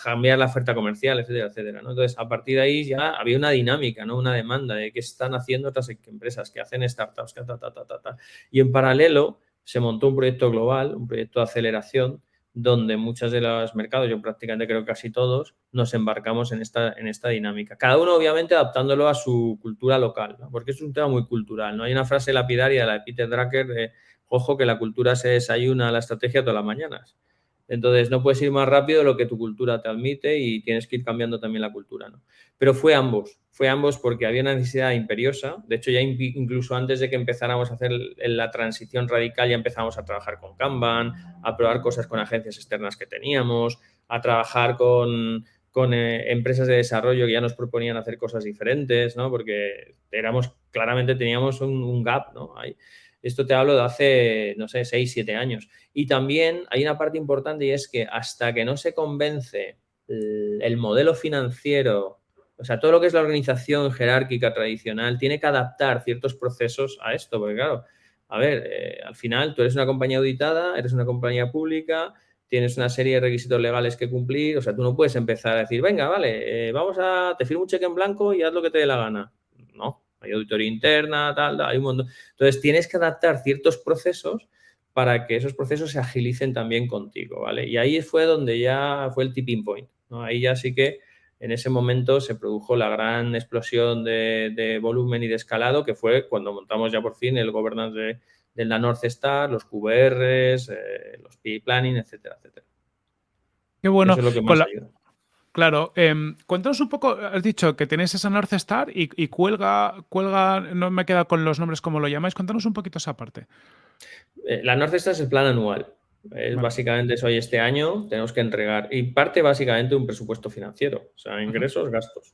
cambiar la oferta comercial, etcétera, etcétera. Entonces, a partir de ahí ya había una dinámica, ¿no? una demanda de qué están haciendo otras empresas, que hacen startups, ta, ta. Y en paralelo se montó un proyecto global, un proyecto de aceleración, donde muchos de los mercados, yo prácticamente creo casi todos, nos embarcamos en esta, en esta dinámica. Cada uno, obviamente, adaptándolo a su cultura local, porque es un tema muy cultural. ¿no? Hay una frase lapidaria de la de Peter Drucker de, ojo, que la cultura se desayuna a la estrategia todas las mañanas. Entonces, no puedes ir más rápido de lo que tu cultura te admite y tienes que ir cambiando también la cultura. ¿no? Pero fue ambos, fue ambos porque había una necesidad imperiosa. De hecho, ya incluso antes de que empezáramos a hacer la transición radical, ya empezamos a trabajar con Kanban, a probar cosas con agencias externas que teníamos, a trabajar con, eh, empresas de desarrollo que ya nos proponían hacer cosas diferentes, ¿no? Porque éramos, claramente teníamos un, gap, ¿no? Esto te hablo de hace, no sé, 6, 7 años. Y también hay una parte importante y es que hasta que no se convence el, modelo financiero, o sea, todo lo que es la organización jerárquica tradicional, tiene que adaptar ciertos procesos a esto, porque claro, a ver, eh, al final tú eres una compañía auditada, eres una compañía pública, tienes una serie de requisitos legales que cumplir, o sea, tú no puedes empezar a decir, venga, vale, eh, vamos a, te firmo un cheque en blanco y haz lo que te dé la gana. No, hay auditoría interna, tal, hay un montón. Entonces, tienes que adaptar ciertos procesos para que esos procesos se agilicen también contigo, ¿vale? Y ahí fue donde ya fue el tipping point, ¿no? Ahí ya sí que en ese momento se produjo la gran explosión de, volumen y de escalado, que fue cuando montamos ya por fin el governance de, de la North Star, los QBRs, eh, los PI Planning, etcétera, etcétera. Qué bueno. Eso es lo que más ayuda. Claro, em, cuéntanos un poco, has dicho que tenéis esa North Star y, cuelga, cuelga, no me queda con los nombres como lo llamáis, cuéntanos un poquito esa parte. Eh, la North Star es el plan anual. Es Básicamente es hoy este año, tenemos que entregar y parte básicamente un presupuesto financiero, o sea, ingresos, gastos.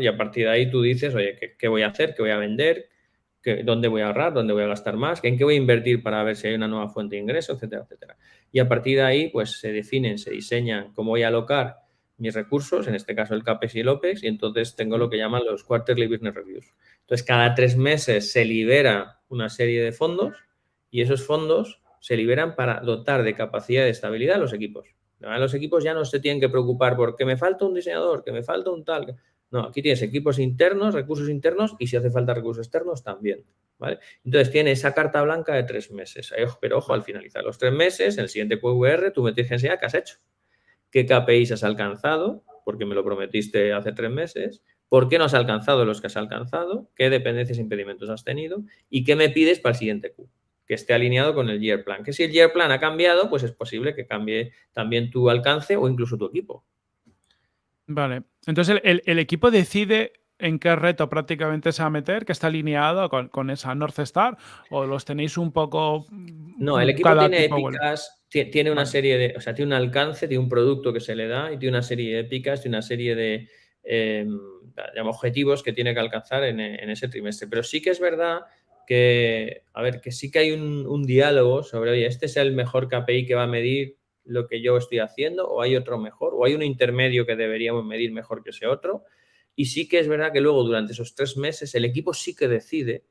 Y a partir de ahí tú dices, oye, ¿qué, voy a hacer? ¿Qué voy a vender? ¿Qué, ¿Dónde voy a ahorrar? ¿Dónde voy a gastar más? ¿En qué voy a invertir para ver si hay una nueva fuente de ingreso? Etcétera, etcétera. Y a partir de ahí, pues se definen, se diseñan cómo voy a alocar mis recursos, en este caso el CAPEX y el OPEX, y entonces tengo lo que llaman los Quarterly Business Reviews. Entonces, cada tres meses se libera una serie de fondos y esos fondos se liberan para dotar de capacidad de estabilidad a los equipos. Los equipos ya no se tienen que preocupar porque me falta un diseñador, que me falta un tal. No, aquí tienes equipos internos, recursos internos y si hace falta recursos externos también. ¿vale? Entonces tiene esa carta blanca de tres meses. Pero ojo, al finalizar los tres meses, en el siguiente QVR, tú me tienes que enseñar qué has hecho qué KPIs has alcanzado, porque me lo prometiste hace tres meses, por qué no has alcanzado los que has alcanzado, qué dependencias e impedimentos has tenido y qué me pides para el siguiente Q, que esté alineado con el year plan. Que si el year plan ha cambiado, pues es posible que cambie también tu alcance o incluso tu equipo. Vale, entonces el, equipo decide en qué reto prácticamente se va a meter, que está alineado con, esa North Star, o los tenéis un poco... No, el equipo tiene épicas, tiene una serie de, o sea, tiene un alcance, tiene un producto que se le da y tiene una serie de épicas, tiene una serie de em, objetivos que tiene que alcanzar en, ese trimestre. Pero sí que es verdad que, a ver, que sí que hay un, diálogo sobre, oye, este es el mejor KPI que va a medir lo que yo estoy haciendo, o hay otro mejor, o hay un intermedio que deberíamos medir mejor que ese otro. Y sí que es verdad que luego durante esos tres meses el equipo sí que decide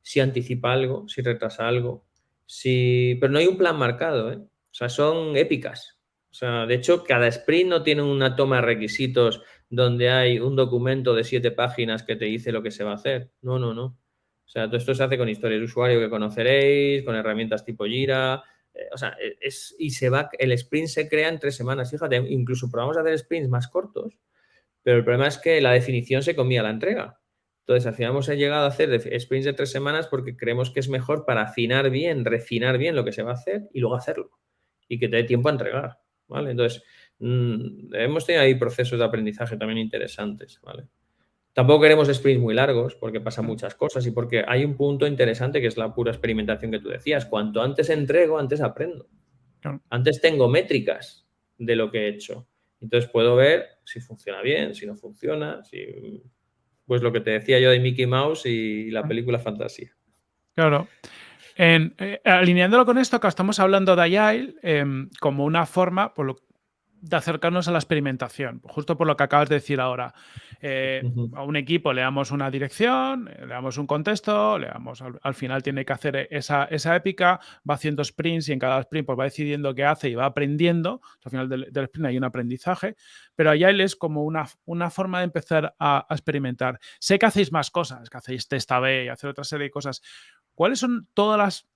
si anticipa algo, si retrasa algo, si... pero no hay un plan marcado, ¿eh? O sea, son épicas. O sea, de hecho, cada sprint no tiene una toma de requisitos donde hay un documento de siete páginas que te dice lo que se va a hacer. No, no, no. O sea, todo esto se hace con historias de usuario que conoceréis, con herramientas tipo Jira. Eh, o sea, e, es, y se va, el sprint se crea en tres semanas. Fíjate, incluso probamos a hacer sprints más cortos, pero el problema es que la definición se comía la entrega. Entonces, al final hemos llegado a hacer sprints de tres semanas porque creemos que es mejor para afinar bien, refinar bien lo que se va a hacer y luego hacerlo y que te dé tiempo a entregar, ¿vale? Entonces, mm, hemos tenido ahí procesos de aprendizaje también interesantes, ¿vale? Tampoco queremos sprints muy largos porque pasan muchas cosas y porque hay un punto interesante que es la pura experimentación que tú decías. Cuanto antes entrego, antes aprendo. Antes tengo métricas de lo que he hecho. Entonces puedo ver si funciona bien, si no funciona, si... pues lo que te decía yo de Mickey Mouse y la película Fantasía. Claro. Eh, alineándolo con esto, que estamos hablando de Agile em, como una forma, por lo, de acercarnos a la experimentación, justo por lo que acabas de decir ahora. Eh, a un equipo le damos una dirección, le damos un contexto, le damos al, final tiene que hacer esa, esa, épica, va haciendo sprints y en cada sprint pues va decidiendo qué hace y va aprendiendo. Al final del, sprint hay un aprendizaje, pero Agile es como una, una forma de empezar a, a, experimentar. Sé que hacéis más cosas, que hacéis test A-B y hacer otra serie de cosas. ¿Cuáles son todas las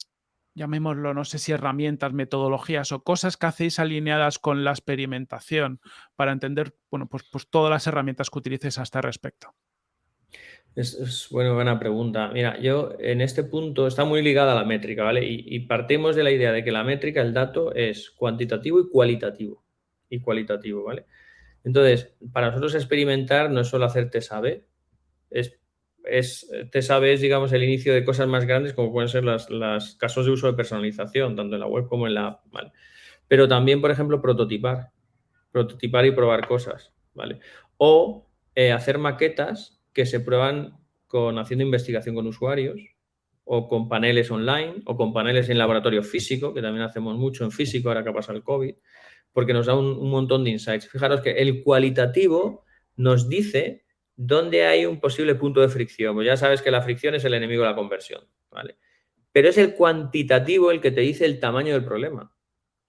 llamémoslo, no sé si herramientas, metodologías o cosas que hacéis alineadas con la experimentación para entender, bueno, pues, pues todas las herramientas que utilices a este respecto? Es, bueno, buena pregunta. Mira, yo en este punto está muy ligada a la métrica, ¿vale? Y, partimos de la idea de que la métrica, el dato, es cuantitativo y cualitativo. Y cualitativo, ¿vale? Entonces, para nosotros experimentar no es solo hacer test A-B, es es, te sabes, digamos, el inicio de cosas más grandes como pueden ser los casos de uso de personalización, tanto en la web como en la app. Pero también, por ejemplo, prototipar, prototipar y probar cosas, ¿vale? O eh, hacer maquetas que se prueban con haciendo investigación con usuarios o con paneles online o con paneles en laboratorio físico, que también hacemos mucho en físico ahora que pasa el COVID, porque nos da un montón de insights. Fijaros que el cualitativo nos dice ¿Dónde hay un posible punto de fricción? Pues ya sabes que la fricción es el enemigo de la conversión, ¿vale? Pero es el cuantitativo el que te dice el tamaño del problema.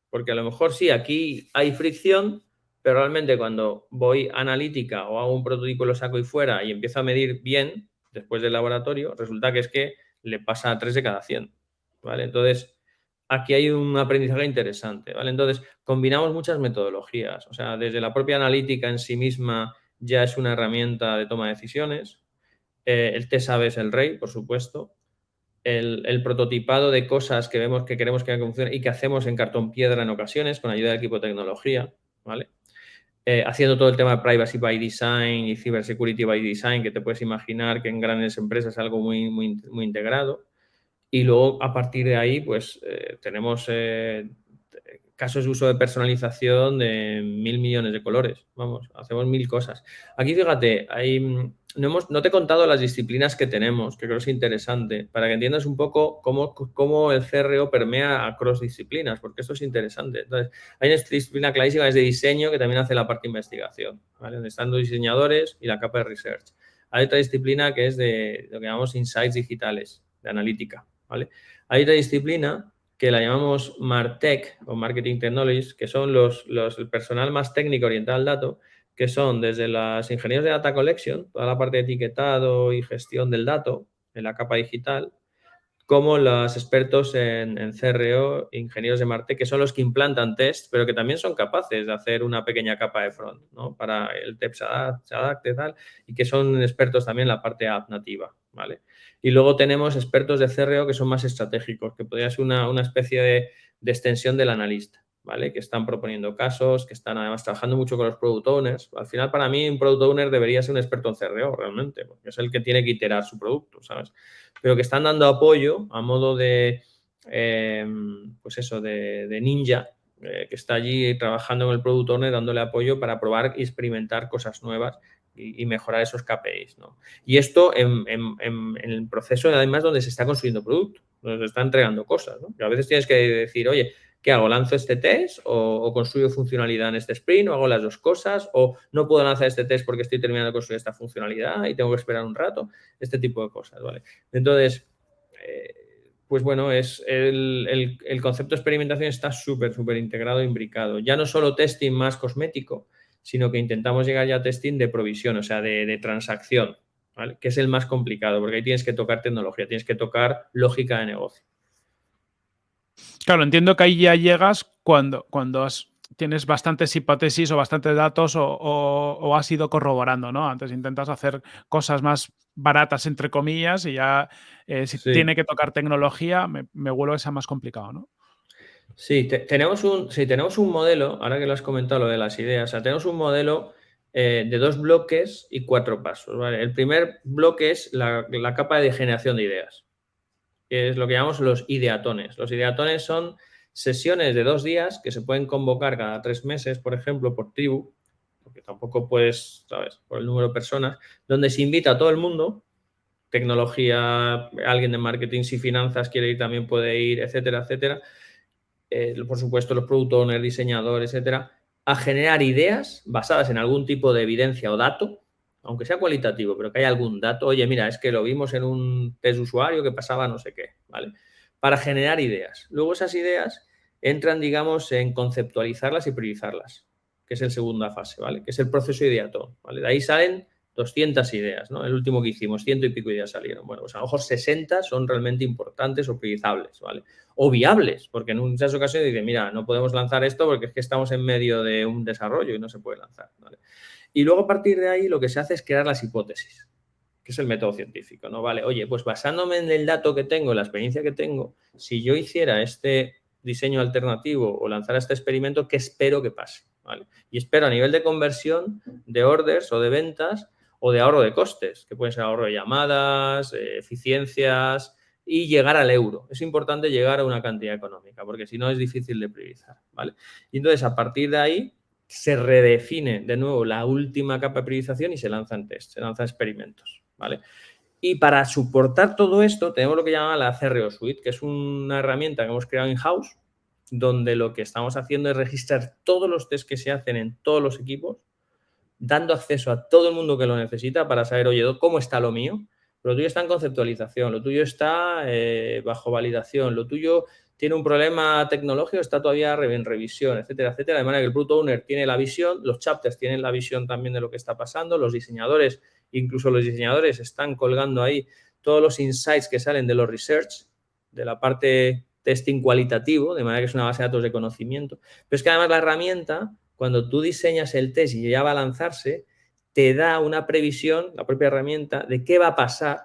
Porque a lo mejor sí, aquí hay fricción, pero realmente cuando voy analítica o hago un prototipo lo saco y fuera y empiezo a medir bien después del laboratorio, resulta que es que le pasa a 3 de cada 100, ¿vale? Entonces, aquí hay un aprendizaje interesante, ¿vale? Entonces, combinamos muchas metodologías, o sea, desde la propia analítica en sí misma ya es una herramienta de toma de decisiones. Eh, el test es el rey, por supuesto. El, prototipado de cosas que vemos que queremos que funcionen y que hacemos en cartón piedra en ocasiones con ayuda del equipo de tecnología, ¿vale? Eh, haciendo todo el tema de privacy by design y cybersecurity by design, que te puedes imaginar que en grandes empresas es algo muy, muy, muy integrado. Y luego, a partir de ahí, pues eh, tenemos casos de uso de personalización de mil millones de colores. Vamos, hacemos mil cosas. Aquí, fíjate, hay, no, hemos, no te he contado las disciplinas que tenemos, que creo que es interesante, para que entiendas un poco cómo, cómo el CRO permea a cross disciplinas, porque esto es interesante. Entonces, hay una disciplina clarísima, es de diseño, que también hace la parte de investigación, ¿vale? donde están los diseñadores y la capa de research. Hay otra disciplina que es de lo que llamamos insights digitales, de analítica. ¿vale? Hay otra disciplina que la llamamos MarTech o Marketing Technologies, que son los, los, el personal más técnico orientado al dato, que son desde los ingenieros de Data Collection, toda la parte de etiquetado y gestión del dato en la capa digital, como los expertos en, en, CRO, ingenieros de Martech, que son los que implantan test, pero que también son capaces de hacer una pequeña capa de front, ¿no? Para el TEP se adapte, tal, y que son expertos también en la parte app nativa, ¿vale? Y luego tenemos expertos de CRO que son más estratégicos, que podría ser una, una especie de, de, extensión del analista, ¿vale? Que están proponiendo casos, que están además trabajando mucho con los product owners. Al final, para mí, un product owner debería ser un experto en CRO, realmente, porque es el que tiene que iterar su producto, ¿sabes? Pero que están dando apoyo a modo de, eh, pues eso, de, ninja, eh, que está allí trabajando con el product owner, dándole apoyo para probar y experimentar cosas nuevas y, mejorar esos KPIs. ¿no? Y esto en, el proceso, además, donde se está construyendo producto, donde se está entregando cosas. ¿no? a veces tienes que decir, oye, ¿qué hago? ¿Lanzo este test o, construyo funcionalidad en este sprint o hago las dos cosas? ¿O no puedo lanzar este test porque estoy terminando de construir esta funcionalidad y tengo que esperar un rato? Este tipo de cosas, ¿vale? Entonces, eh, pues bueno, es el, concepto de experimentación está súper, súper integrado, imbricado. Ya no solo testing más cosmético, sino que intentamos llegar ya a testing de provisión, o sea, de, transacción, que es el más complicado, porque ahí tienes que tocar tecnología, tienes que tocar lógica de negocio. Claro, entiendo que ahí ya llegas cuando, cuando tienes bastantes hipótesis o bastantes datos o, has ido corroborando, ¿no? Antes intentas hacer cosas más baratas, entre comillas, y ya eh, si tiene que tocar tecnología, me, me vuelvo a ser más complicado, ¿no? Sí, tenemos un, tenemos un modelo, ahora que lo has comentado, lo de las ideas, tenemos un modelo eh, de dos bloques y cuatro pasos. El primer bloque es la, capa de generación de ideas, que es lo que llamamos los ideatones. Los ideatones son sesiones de dos días que se pueden convocar cada tres meses, por ejemplo, por tribu, porque tampoco puedes, ¿sabes?, por el número de personas, donde se invita a todo el mundo, tecnología, alguien de marketing, si finanzas quiere ir también puede ir, etcétera, etcétera. Eh, por supuesto, los product owners, diseñadores, etcétera, a generar ideas basadas en algún tipo de evidencia o dato, aunque sea cualitativo, pero que haya algún dato. Oye, mira, es que lo vimos en un test usuario que pasaba no sé qué, ¿vale? Para generar ideas. Luego esas ideas entran, digamos, en conceptualizarlas y priorizarlas, que es la segunda fase, ¿vale? Que es el proceso ideato, ¿vale? De ahí salen 200 ideas, ¿no? El último que hicimos, ciento y pico ideas salieron. Bueno, pues a lo mejor 60 son realmente importantes o priorizables, ¿vale? O viables, porque en muchas ocasiones dicen, mira, no podemos lanzar esto porque es que estamos en medio de un desarrollo y no se puede lanzar. Y luego a partir de ahí lo que se hace es crear las hipótesis, que es el método científico, ¿no? Vale, oye, pues basándome en el dato que tengo, en la experiencia que tengo, si yo hiciera este diseño alternativo o lanzara este experimento, ¿qué espero que pase? ¿Vale? Y espero a nivel de conversión, de orders o de ventas, o de ahorro de costes, que pueden ser ahorro de llamadas, eh, eficiencias y llegar al euro. Es importante llegar a una cantidad económica, porque si no es difícil de priorizar, ¿vale? Y entonces, a partir de ahí, se redefine de nuevo la última capa de priorización y se lanzan test, se lanzan experimentos, ¿vale? Y para soportar todo esto, tenemos lo que llama la CRO Suite, que es una herramienta que hemos creado in-house, donde lo que estamos haciendo es registrar todos los test que se hacen en todos los equipos dando acceso a todo el mundo que lo necesita para saber, oye, ¿cómo está lo mío? Lo tuyo está en conceptualización, lo tuyo está eh, bajo validación, lo tuyo tiene un problema tecnológico, está todavía en revisión, etcétera, etcétera. De manera que el Product Owner tiene la visión, los chapters tienen la visión también de lo que está pasando, los diseñadores, incluso los diseñadores están colgando ahí todos los insights que salen de los research, de la parte testing cualitativo, de manera que es una base de datos de conocimiento. Pero es que además la herramienta cuando tú diseñas el test y ya va a lanzarse, te da una previsión, la propia herramienta, de qué va a pasar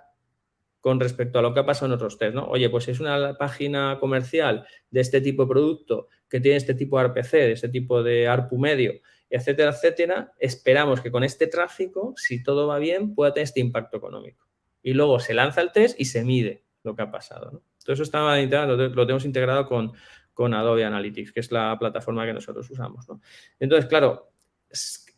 con respecto a lo que ha pasado en otros test, ¿no? Oye, pues es una página comercial de este tipo de producto que tiene este tipo de RPC, de este tipo de ARPU medio, etcétera, etcétera, esperamos que con este tráfico, si todo va bien, pueda tener este impacto económico. Y luego se lanza el test y se mide lo que ha pasado. Todo eso está lo tenemos integrado con, con Adobe Analytics, que es la plataforma que nosotros usamos. Entonces, claro,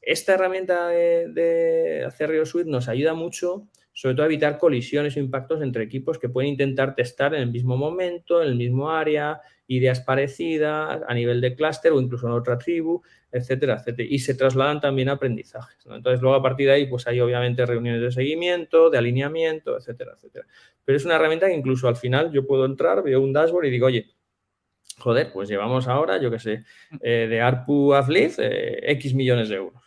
esta herramienta de, de Acerrio Suite nos ayuda mucho, sobre todo a evitar colisiones o impactos entre equipos que pueden intentar testar en el mismo momento, en el mismo área, ideas parecidas a nivel de clúster o incluso en otra tribu, etcétera, etcétera. Y se trasladan también a aprendizajes. Entonces, luego a partir de ahí, pues hay obviamente reuniones de seguimiento, de alineamiento, etcétera, etcétera. Pero es una herramienta que incluso al final yo puedo entrar, veo un dashboard y digo, oye, joder, pues llevamos ahora, yo qué sé, eh, de ARPU a eh, X millones de euros.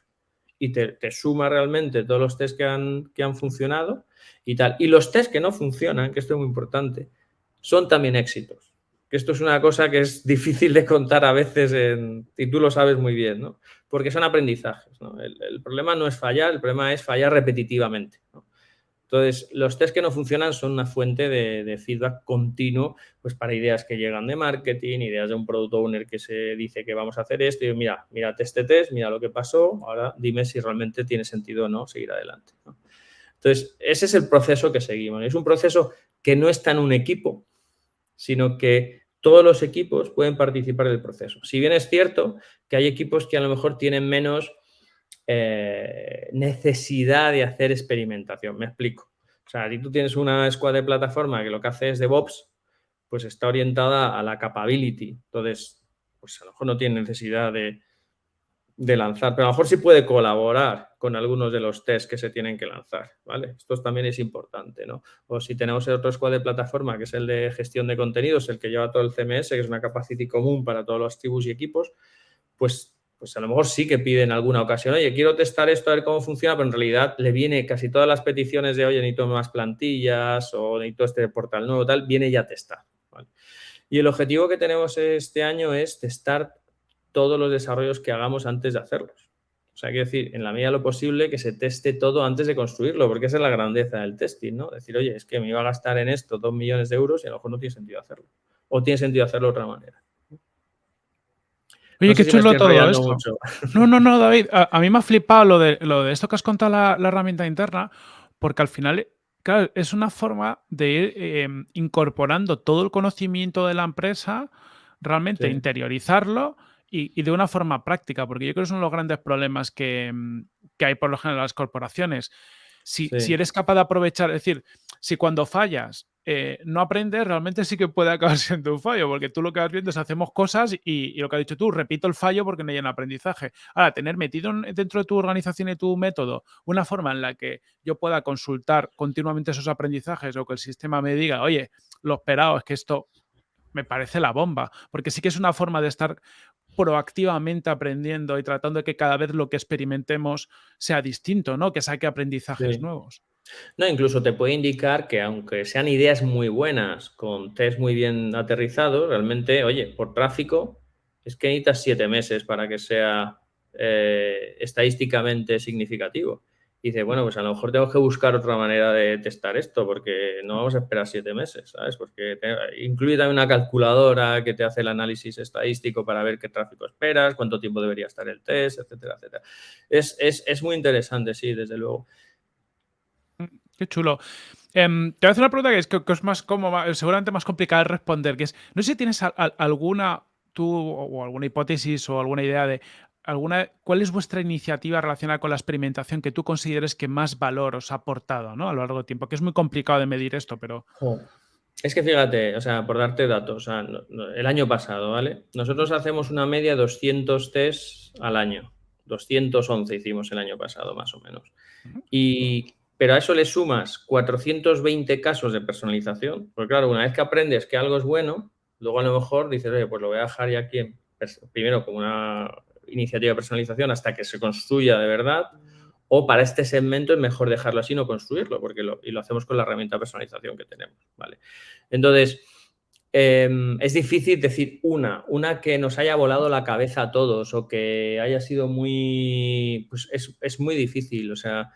Y te, suma realmente todos los test que han, que han funcionado y tal. Y los test que no funcionan, que esto es muy importante, son también éxitos. Que esto es una cosa que es difícil de contar a veces en, y tú lo sabes muy bien, ¿no? Porque son aprendizajes, ¿no? El, el problema no es fallar, el problema es fallar repetitivamente, ¿no? Entonces, los test que no funcionan son una fuente de, feedback continuo pues para ideas que llegan de marketing, ideas de un product owner que se dice que vamos a hacer esto y mira, mira este test, mira lo que pasó, ahora dime si realmente tiene sentido o no seguir adelante. Entonces, ese es el proceso que seguimos. Es un proceso que no está en un equipo, sino que todos los equipos pueden participar del proceso. Si bien es cierto que hay equipos que a lo mejor tienen menos eh, necesidad de hacer experimentación. Me explico. O sea, si tú tienes una escuadra de plataforma que lo que hace es DevOps, pues está orientada a la capability. Entonces, pues a lo mejor no tiene necesidad de, lanzar, pero a lo mejor sí puede colaborar con algunos de los tests que se tienen que lanzar, ¿vale? Esto también es importante, ¿no? O si tenemos el otro squad de plataforma, que es el de gestión de contenidos, el que lleva todo el CMS, que es una capacity común para todos los tribus y equipos, pues pues a lo mejor sí que pide en alguna ocasión, oye, quiero testar esto a ver cómo funciona, pero en realidad le viene casi todas las peticiones de, oye, necesito más plantillas o necesito este portal nuevo, tal, viene ya a testar. Y el objetivo que tenemos este año es testar todos los desarrollos que hagamos antes de hacerlos. O sea, que decir, en la medida de lo posible, que se teste todo antes de construirlo, porque esa es la grandeza del testing, ¿no? Decir, oye, es que me iba a gastar en esto dos millones de euros y a lo mejor no tiene sentido hacerlo. O tiene sentido hacerlo de otra manera. Oye, qué chulo todo esto. No, no, no, David. A, mí me ha flipado lo de, lo de esto que has contado la, la herramienta interna, porque al final Claro, es una forma de ir em, incorporando todo el conocimiento de la empresa, realmente interiorizarlo y, de una forma práctica, porque yo creo que son los grandes problemas que, em, que hay por lo general en las corporaciones. Si, si, eres capaz de aprovechar, es decir, si cuando fallas eh, no aprendes, realmente sí que puede acabar siendo un fallo, porque tú lo que vas viendo es hacemos cosas y, lo que has dicho tú, repito el fallo porque no hay un aprendizaje. Ahora, tener metido dentro de tu organización y tu método una forma en la que yo pueda consultar continuamente esos aprendizajes o que el sistema me diga, oye, lo esperado es que esto me parece la bomba, porque sí que es una forma de estar proactivamente aprendiendo y tratando de que cada vez lo que experimentemos sea distinto, ¿no? Que saque aprendizajes nuevos. No, incluso te puede indicar que aunque sean ideas muy buenas, con test muy bien aterrizados, realmente, oye, por tráfico, es que necesitas siete meses para que sea eh, estadísticamente significativo. Dice, bueno, pues a lo mejor tengo que buscar otra manera de testar esto, porque no vamos a esperar siete meses, ¿sabes? Porque incluye también una calculadora que te hace el análisis estadístico para ver qué tráfico esperas, cuánto tiempo debería estar el test, etcétera, etcétera. Es, es muy interesante, sí, desde luego. Qué chulo. Em, te voy a hacer una pregunta que es, que, es más como, seguramente más complicada de responder, que es, no sé si tienes alguna, tú, o alguna hipótesis o alguna idea de alguna, cuál es vuestra iniciativa relacionada con la experimentación que tú consideres que más valor os ha aportado ¿no? a lo largo del tiempo, que es muy complicado de medir esto, pero... Es que fíjate, o sea, por darte datos, el año pasado, ¿vale? Nosotros hacemos una media de 200 tests al año. 211 hicimos el año pasado, más o menos. Y pero a eso le sumas 420 casos de personalización, porque claro, una vez que aprendes que algo es bueno, luego a lo mejor dices, oye, pues lo voy a dejar ya aquí, primero como una iniciativa de personalización hasta que se construya de verdad, o para este segmento es mejor dejarlo así, no construirlo, porque lo, y lo hacemos con la herramienta de personalización que tenemos, ¿vale? Entonces, em, es difícil decir una, una que nos haya volado la cabeza a todos o que haya sido muy, pues es, es muy difícil, o sea,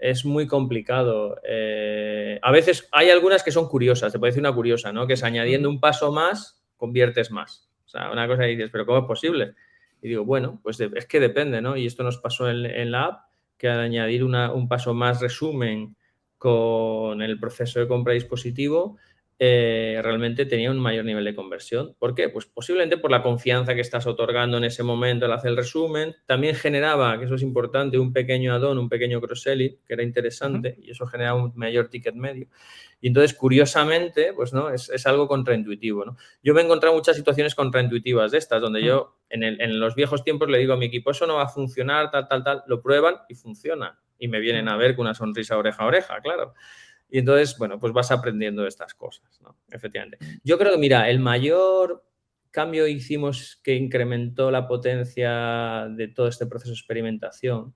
es muy complicado. Eh, a veces hay algunas que son curiosas, te puede decir una curiosa, ¿no? Que es añadiendo un paso más, conviertes más. O sea, una cosa que dices, pero ¿cómo es posible? Y digo, bueno, pues es que depende, ¿no? Y esto nos pasó en, la app, que al añadir un paso más resumen con el proceso de compra dispositivo, eh, realmente tenía un mayor nivel de conversión. ¿Por qué? Pues posiblemente por la confianza que estás otorgando en ese momento al hacer el resumen. También generaba, que eso es importante, un pequeño add-on, un pequeño cross-selling, que era interesante, y eso generaba un mayor ticket medio. Y entonces, curiosamente, pues no, es, algo contraintuitivo. ¿no? Yo me he encontrado muchas situaciones contraintuitivas de estas, donde yo en, en los viejos tiempos le digo a mi equipo, eso no va a funcionar, tal, tal, tal, lo prueban y funciona. Y me vienen a ver con una sonrisa oreja a oreja, claro. Y entonces, bueno, pues vas aprendiendo estas cosas, ¿no? Efectivamente. Yo creo que, mira, el mayor cambio hicimos que incrementó la potencia de todo este proceso de experimentación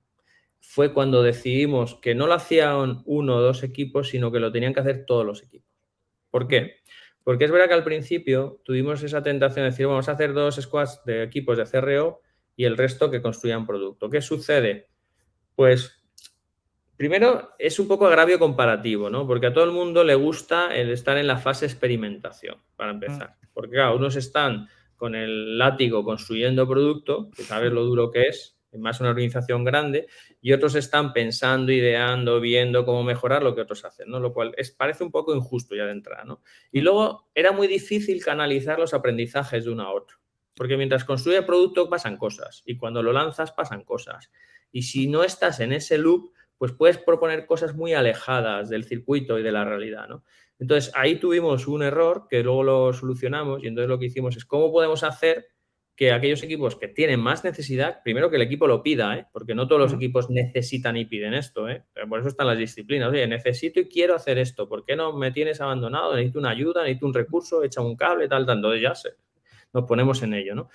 fue cuando decidimos que no lo hacían uno o dos equipos, sino que lo tenían que hacer todos los equipos. ¿Por qué? Porque es verdad que al principio tuvimos esa tentación de decir, vamos a hacer dos squads de equipos de CRO y el resto que construyan producto. ¿Qué sucede? Pues Primero, es un poco agravio comparativo, ¿no? Porque a todo el mundo le gusta el estar en la fase experimentación, para mm. empezar. Porque, claro, unos están con el látigo construyendo producto, que sabes lo duro que es, más una organización grande, y otros están pensando, ideando, viendo cómo mejorar lo que otros hacen, ¿no? Lo cual es, parece un poco injusto ya de entrada, ¿no? Y mm. luego era muy difícil canalizar los aprendizajes de uno a otro. Porque mientras construye el producto pasan cosas y cuando lo lanzas pasan cosas. Y si no estás en ese loop, pues puedes proponer cosas muy alejadas del circuito y de la realidad, ¿no? Entonces, ahí tuvimos un error que luego lo solucionamos y entonces lo que hicimos es cómo podemos hacer que aquellos equipos que tienen más necesidad, primero que el equipo lo pida, ¿eh? porque no todos los equipos necesitan y piden esto, ¿eh? por eso están las disciplinas. Oye, necesito y quiero hacer esto, ¿por qué no me tienes abandonado? Necesito una ayuda, necesito un recurso, echa un cable, tal, tal. Entonces ya sé, nos ponemos en ello, ¿no?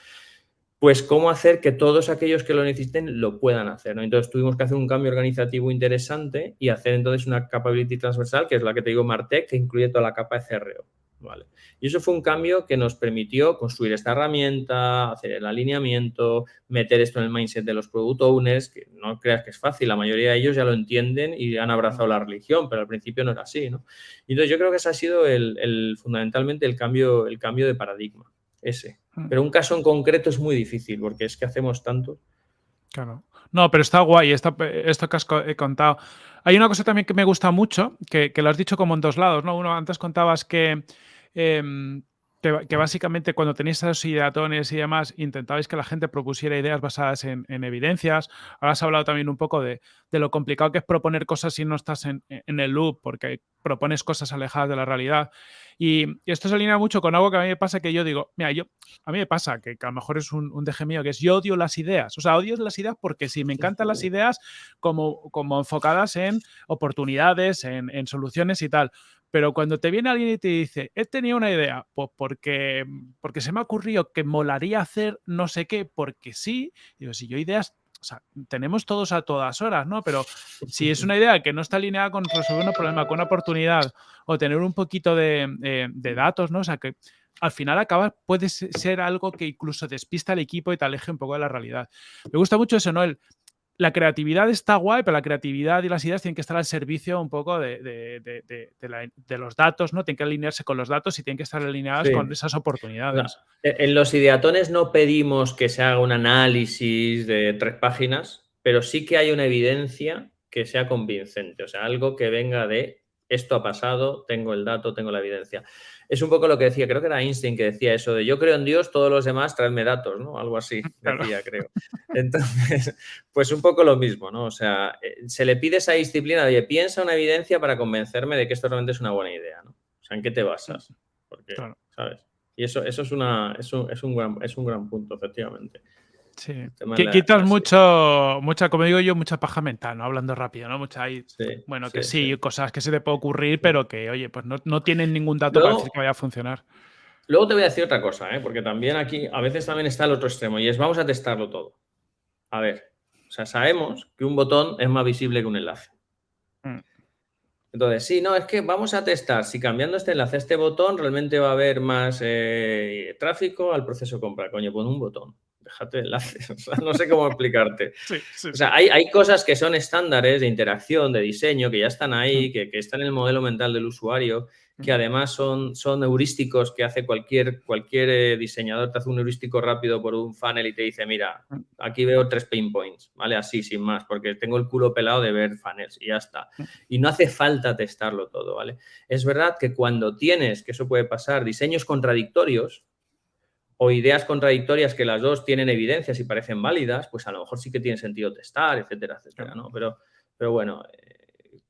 Pues cómo hacer que todos aquellos que lo necesiten lo puedan hacer. ¿no? Entonces tuvimos que hacer un cambio organizativo interesante y hacer entonces una capability transversal, que es la que te digo Martech, que incluye toda la capa de CRO. ¿vale? Y eso fue un cambio que nos permitió construir esta herramienta, hacer el alineamiento, meter esto en el mindset de los product owners, que no creas que es fácil, la mayoría de ellos ya lo entienden y han abrazado la religión, pero al principio no era así. ¿no? Entonces yo creo que ese ha sido el, fundamentalmente el cambio, el cambio de paradigma. ese. Mm. Pero un caso en concreto es muy difícil porque es que hacemos tanto. Claro. No, pero está guay esto que has contado. Hay una cosa también que me gusta mucho, que, lo has dicho como en dos lados, ¿no? Uno, antes contabas que em, que, básicamente cuando tenéis esos ideatones y demás, intentabais que la gente propusiera ideas basadas en, evidencias. Ahora has hablado también un poco de, lo complicado que es proponer cosas si no estás en, el loop, porque propones cosas alejadas de la realidad. Y, esto se alinea mucho con algo que a mí me pasa que yo digo, mira, yo, a mí me pasa, que, a lo mejor es un, un deje mío, que es yo odio las ideas. O sea, odio las ideas porque sí, me encantan las ideas como, como enfocadas en oportunidades, en, en soluciones y tal pero cuando te viene alguien y te dice, he tenido una idea, pues porque, porque se me ha ocurrido que molaría hacer no sé qué, porque sí, digo, si yo ideas, o sea, tenemos todos a todas horas, ¿no? Pero si es una idea que no está alineada con resolver un problema, con una oportunidad o tener un poquito de, eh, datos, ¿no? O sea, que al final acaba, puede ser algo que incluso despista al equipo y te aleje un poco de la realidad. Me gusta mucho eso, ¿no? El, la creatividad está guay, pero la creatividad y las ideas tienen que estar al servicio un poco de, los datos, ¿no? Tienen que alinearse con los datos y tienen que estar alineadas con esas oportunidades. E, en los ideatones no pedimos que se haga un análisis de tres páginas, pero sí que hay una evidencia que sea convincente, o sea, algo que venga de esto ha pasado, tengo el dato, tengo la evidencia es un poco lo que decía, creo que era Einstein que decía eso de yo creo en Dios, todos los demás traedme datos, ¿no? Algo así decía, creo. Entonces, pues un poco lo mismo, ¿no? O sea, eh, se le pide esa disciplina de piensa una evidencia para convencerme de que esto realmente es una buena idea, ¿no? O sea, ¿en qué te basas? Porque, ¿sabes? Y eso, eso es, una, es, un, es, un gran, es un gran punto, efectivamente. Sí. quitas mucho, mucha, como digo yo, mucha paja mental, ¿no? Hablando rápido, ¿no? Mucha bueno, que sí, cosas que se te puede ocurrir, pero que, oye, pues no, tienen ningún dato para decir que vaya a funcionar. Luego te voy a decir otra cosa, ¿eh? porque también aquí a veces también está el otro extremo y es vamos a testarlo todo. A ver, o sea, sabemos que un botón es más visible que un enlace. Mm. Entonces, sí, no, es que vamos a testar si cambiando este enlace a este botón realmente va a haber más eh, tráfico al proceso de compra. Coño, pon un botón déjate enlaces, no sé cómo explicarte. o sea, hay, hay, cosas que son estándares de interacción, de diseño, que ya están ahí, que, que, están en el modelo mental del usuario que además son, son heurísticos que hace cualquier, cualquier eh, diseñador, te hace un heurístico rápido por un funnel y te dice, mira, aquí veo tres pain points, ¿vale? Así, sin más, porque tengo el culo pelado de ver funnels y ya está. Y no hace falta testarlo todo, ¿vale? Es verdad que cuando tienes, que eso puede pasar, diseños contradictorios, o ideas contradictorias que las dos tienen evidencias y parecen válidas, pues a lo mejor sí que tiene sentido testar, etcétera, etcétera, ¿no? Pero, pero bueno,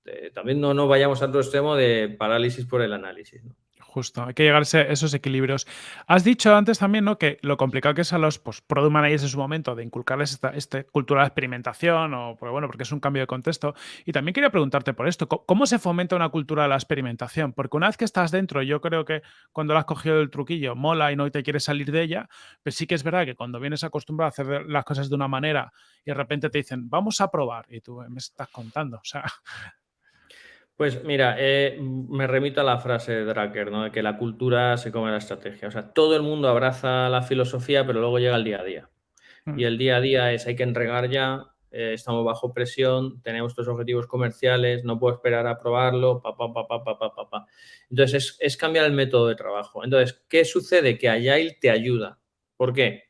eh, también no, no vayamos a otro extremo de parálisis por el análisis. ¿no? Justo, hay que llegar a esos equilibrios. Has dicho antes también ¿no? que lo complicado que es a los pues, product managers en su momento de inculcarles esta, esta, cultura de experimentación, o pues, bueno, porque es un cambio de contexto. Y también quería preguntarte por esto, ¿cómo se fomenta una cultura de la experimentación? Porque una vez que estás dentro, yo creo que cuando lo has cogido el truquillo, mola y no te quieres salir de ella, pues sí que es verdad que cuando vienes acostumbrado a hacer las cosas de una manera y de repente te dicen, vamos a probar, y tú me estás contando, o sea, pues mira, eh, me remito a la frase de Drucker, ¿no? De que la cultura se come la estrategia. O sea, todo el mundo abraza la filosofía, pero luego llega el día a día. Mm. Y el día a día es hay que entregar ya, eh, estamos bajo presión, tenemos estos objetivos comerciales, no puedo esperar a probarlo, pa, pa, pa, pa, pa, pa, pa. Entonces, es, es cambiar el método de trabajo. Entonces, ¿qué sucede? Que Agile te ayuda. ¿Por qué?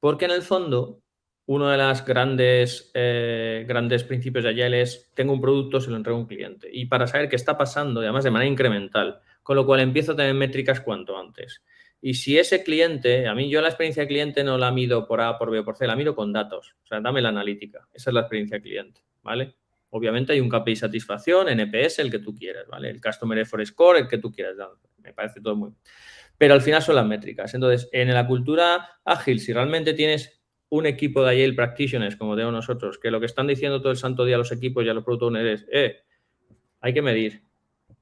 Porque en el fondo uno de los grandes, eh, grandes principios de Agile es, tengo un producto, se lo entrego a un cliente. Y para saber qué está pasando, además de manera incremental, con lo cual empiezo a tener métricas cuanto antes. Y si ese cliente, a mí yo la experiencia de cliente no la mido por A, por B o por C, la mido con datos. O sea, dame la analítica. Esa es la experiencia de cliente, ¿vale? Obviamente hay un KPI satisfacción, NPS, el que tú quieras, ¿vale? El Customer Effort Score, el que tú quieras. Me parece todo muy... Pero al final son las métricas. Entonces, en la cultura ágil, si realmente tienes un equipo de Agile Practitioners, como tenemos nosotros, que lo que están diciendo todo el santo día los equipos y a los product es, eh, hay que medir,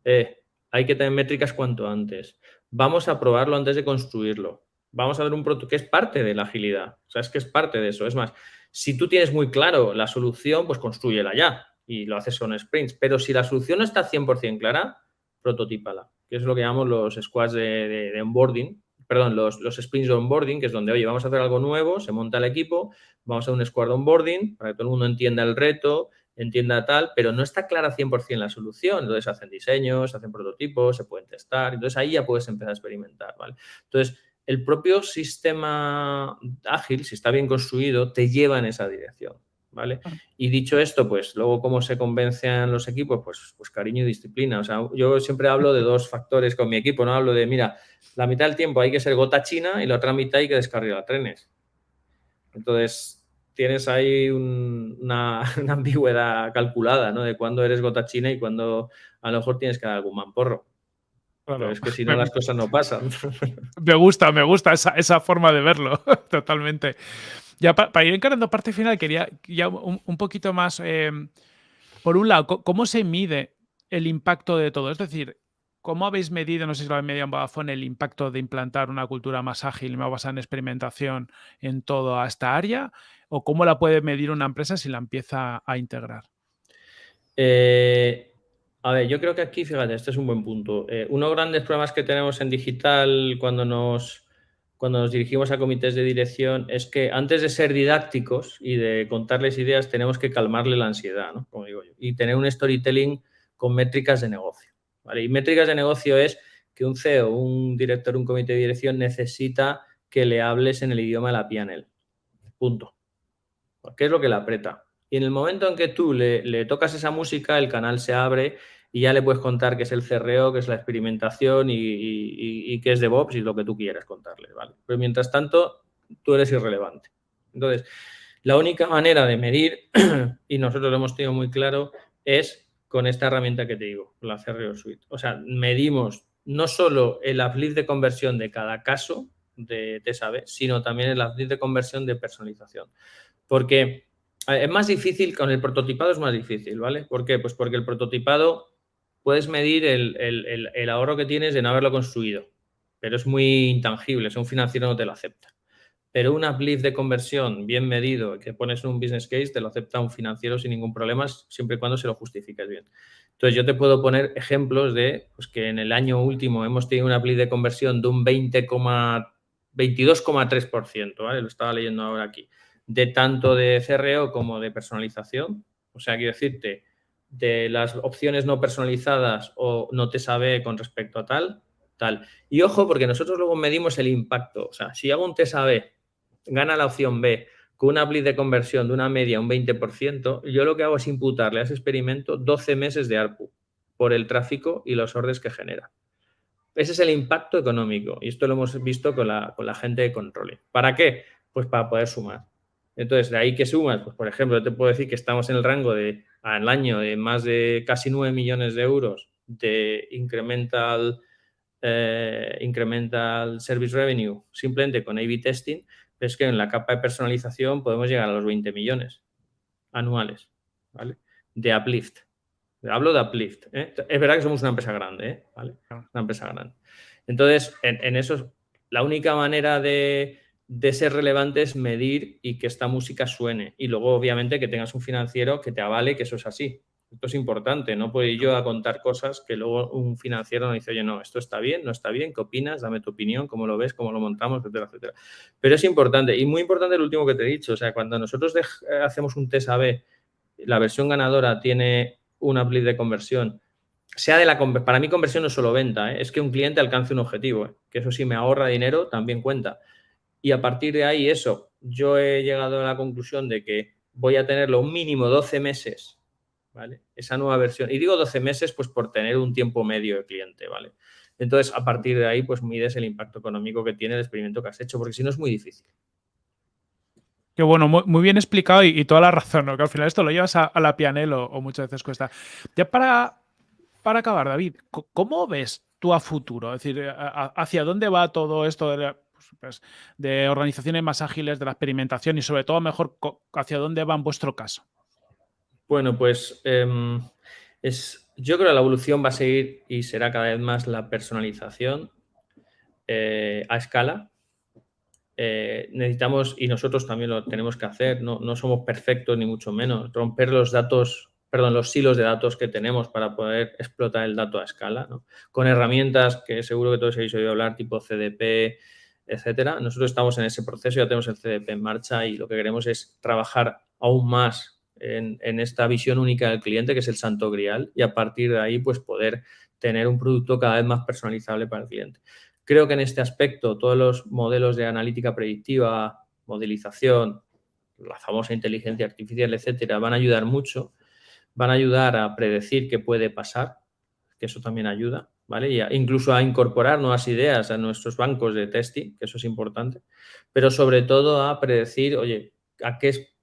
eh, hay que tener métricas cuanto antes, vamos a probarlo antes de construirlo, vamos a ver un producto que es parte de la agilidad, o sea, es que es parte de eso. Es más, si tú tienes muy claro la solución, pues construyela ya y lo haces con sprints, pero si la solución no está 100% clara, prototípala, que es lo que llamamos los squads de, de onboarding, perdón, los, los sprints de onboarding, que es donde, oye, vamos a hacer algo nuevo, se monta el equipo, vamos a un squad onboarding para que todo el mundo entienda el reto, entienda tal, pero no está clara 100% la solución. Entonces hacen diseños, hacen prototipos, se pueden testar. Entonces ahí ya puedes empezar a experimentar, ¿vale? Entonces, el propio sistema ágil, si está bien construido, te lleva en esa dirección. ¿Vale? Y dicho esto, pues luego cómo se convencen los equipos, pues, pues cariño y disciplina. O sea, yo siempre hablo de dos factores con mi equipo, no hablo de, mira, la mitad del tiempo hay que ser gota china y la otra mitad hay que descargar trenes. Entonces, tienes ahí una, ambigüedad calculada, ¿no? De cuándo eres gota china y cuándo a lo mejor tienes que dar algún mamporro. Pero es que si no, las cosas no pasan. Me gusta, me gusta esa, forma de verlo, totalmente. Ya para, ir encarando parte final, quería ya un, poquito más, em, por un lado, ¿cómo se mide el impacto de todo? Es decir, ¿Cómo habéis medido, no sé si lo habéis medido en Vodafone, el impacto de implantar una cultura más ágil y más basada en experimentación en toda esta área? ¿O cómo la puede medir una empresa si la empieza a integrar? Eh, a ver, yo creo que aquí, fíjate, este es un buen punto. Eh, uno de los grandes problemas que tenemos en digital cuando nos, cuando nos dirigimos a comités de dirección es que antes de ser didácticos y de contarles ideas, tenemos que calmarle la ansiedad, ¿no? Como digo yo, y tener un storytelling con métricas de negocio. Y métricas de negocio es que un CEO, un director, un comité de dirección necesita que le hables en el idioma de la PNL. Punto. ¿Qué es lo que le aprieta? Y en el momento en que tú le, tocas esa música, el canal se abre y ya le puedes contar qué es el CRO, qué es la experimentación y, qué es DevOps y lo que tú quieras contarle, ¿vale? Pero mientras tanto, tú eres irrelevante. Entonces, la única manera de medir, y nosotros lo hemos tenido muy claro, es con esta herramienta que te digo, la CRO Suite. O sea, medimos no solo el uplift de conversión de cada caso de TSAB, sino también el uplift de conversión de personalización. Porque es más difícil, con el prototipado es más difícil, ¿vale? ¿Por qué? Pues porque el prototipado puedes medir el, ahorro que tienes de no haberlo construido, pero es muy intangible, si un financiero no te lo acepta pero un uplift de conversión bien medido que pones en un business case te lo acepta un financiero sin ningún problema, siempre y cuando se lo justifiques bien. Entonces, yo te puedo poner ejemplos de pues, que en el año último hemos tenido un uplift de conversión de un 22,3%, ¿vale? Lo estaba leyendo ahora aquí, de tanto de CRO como de personalización. O sea, quiero decirte, de las opciones no personalizadas o no te sabe con respecto a tal, tal. Y ojo, porque nosotros luego medimos el impacto. O sea, si hago un test AB gana la opción B con una uplift de conversión de una media un 20%, yo lo que hago es imputarle a ese experimento 12 meses de ARPU por el tráfico y los órdenes que genera. Ese es el impacto económico y esto lo hemos visto con la, con la gente de control. ¿Para qué? Pues para poder sumar. Entonces, de ahí que sumas, pues por ejemplo, te puedo decir que estamos en el rango de al año de más de casi 9 millones de euros de incremental, eh, incremental service revenue simplemente con A-B testing, es que en la capa de personalización podemos llegar a los 20 millones anuales, ¿vale? De uplift. Hablo de uplift. ¿eh? Es verdad que somos una empresa grande, ¿eh? ¿vale? Una empresa grande. Entonces, en, eso, la única manera de, de, ser relevante es medir y que esta música suene. Y luego, obviamente, que tengas un financiero que te avale que eso es así. Esto es importante, no puedo ir yo a contar cosas que luego un financiero nos dice, oye, no, esto está bien, no está bien, ¿qué opinas? Dame tu opinión, cómo lo ves, cómo lo montamos, etcétera, etcétera. Pero es importante y muy importante el último que te he dicho, o sea, cuando nosotros hacemos un test AB, la versión ganadora tiene un uplift de conversión, sea de la para mí conversión no es solo venta, ¿eh? es que un cliente alcance un objetivo, ¿eh? que eso sí me ahorra dinero, también cuenta. Y a partir de ahí, eso, yo he llegado a la conclusión de que voy a tenerlo un mínimo 12 meses ¿vale? Esa nueva versión. Y digo 12 meses, pues por tener un tiempo medio de cliente, ¿vale? Entonces, a partir de ahí, pues mides el impacto económico que tiene el experimento que has hecho, porque si no es muy difícil. Qué bueno, muy, bien explicado y, toda la razón, ¿no? Que al final esto lo llevas a, la pianel o, muchas veces cuesta. Ya para, para acabar, David, ¿cómo ves tú a futuro? Es decir, ¿hacia dónde va todo esto de, pues, de organizaciones más ágiles, de la experimentación y sobre todo, mejor, hacia dónde va en vuestro caso? Bueno, pues em, es, yo creo que la evolución va a seguir y será cada vez más la personalización eh, a escala. Eh, necesitamos, y nosotros también lo tenemos que hacer, no, somos perfectos ni mucho menos, romper los datos, perdón, los silos de datos que tenemos para poder explotar el dato a escala, con herramientas que seguro que todos habéis oído hablar, tipo CDP, etcétera. Nosotros estamos en ese proceso, ya tenemos el CDP en marcha y lo que queremos es trabajar aún más en, esta visión única del cliente, que es el santo grial, y a partir de ahí, pues poder tener un producto cada vez más personalizable para el cliente. Creo que en este aspecto todos los modelos de analítica predictiva, modelización, la famosa inteligencia artificial, etcétera, van a ayudar mucho, van a ayudar a predecir qué puede pasar, que eso también ayuda, incluso a incorporar nuevas ideas a nuestros bancos de testing, que eso es importante, pero sobre todo a predecir, oye, a qué es,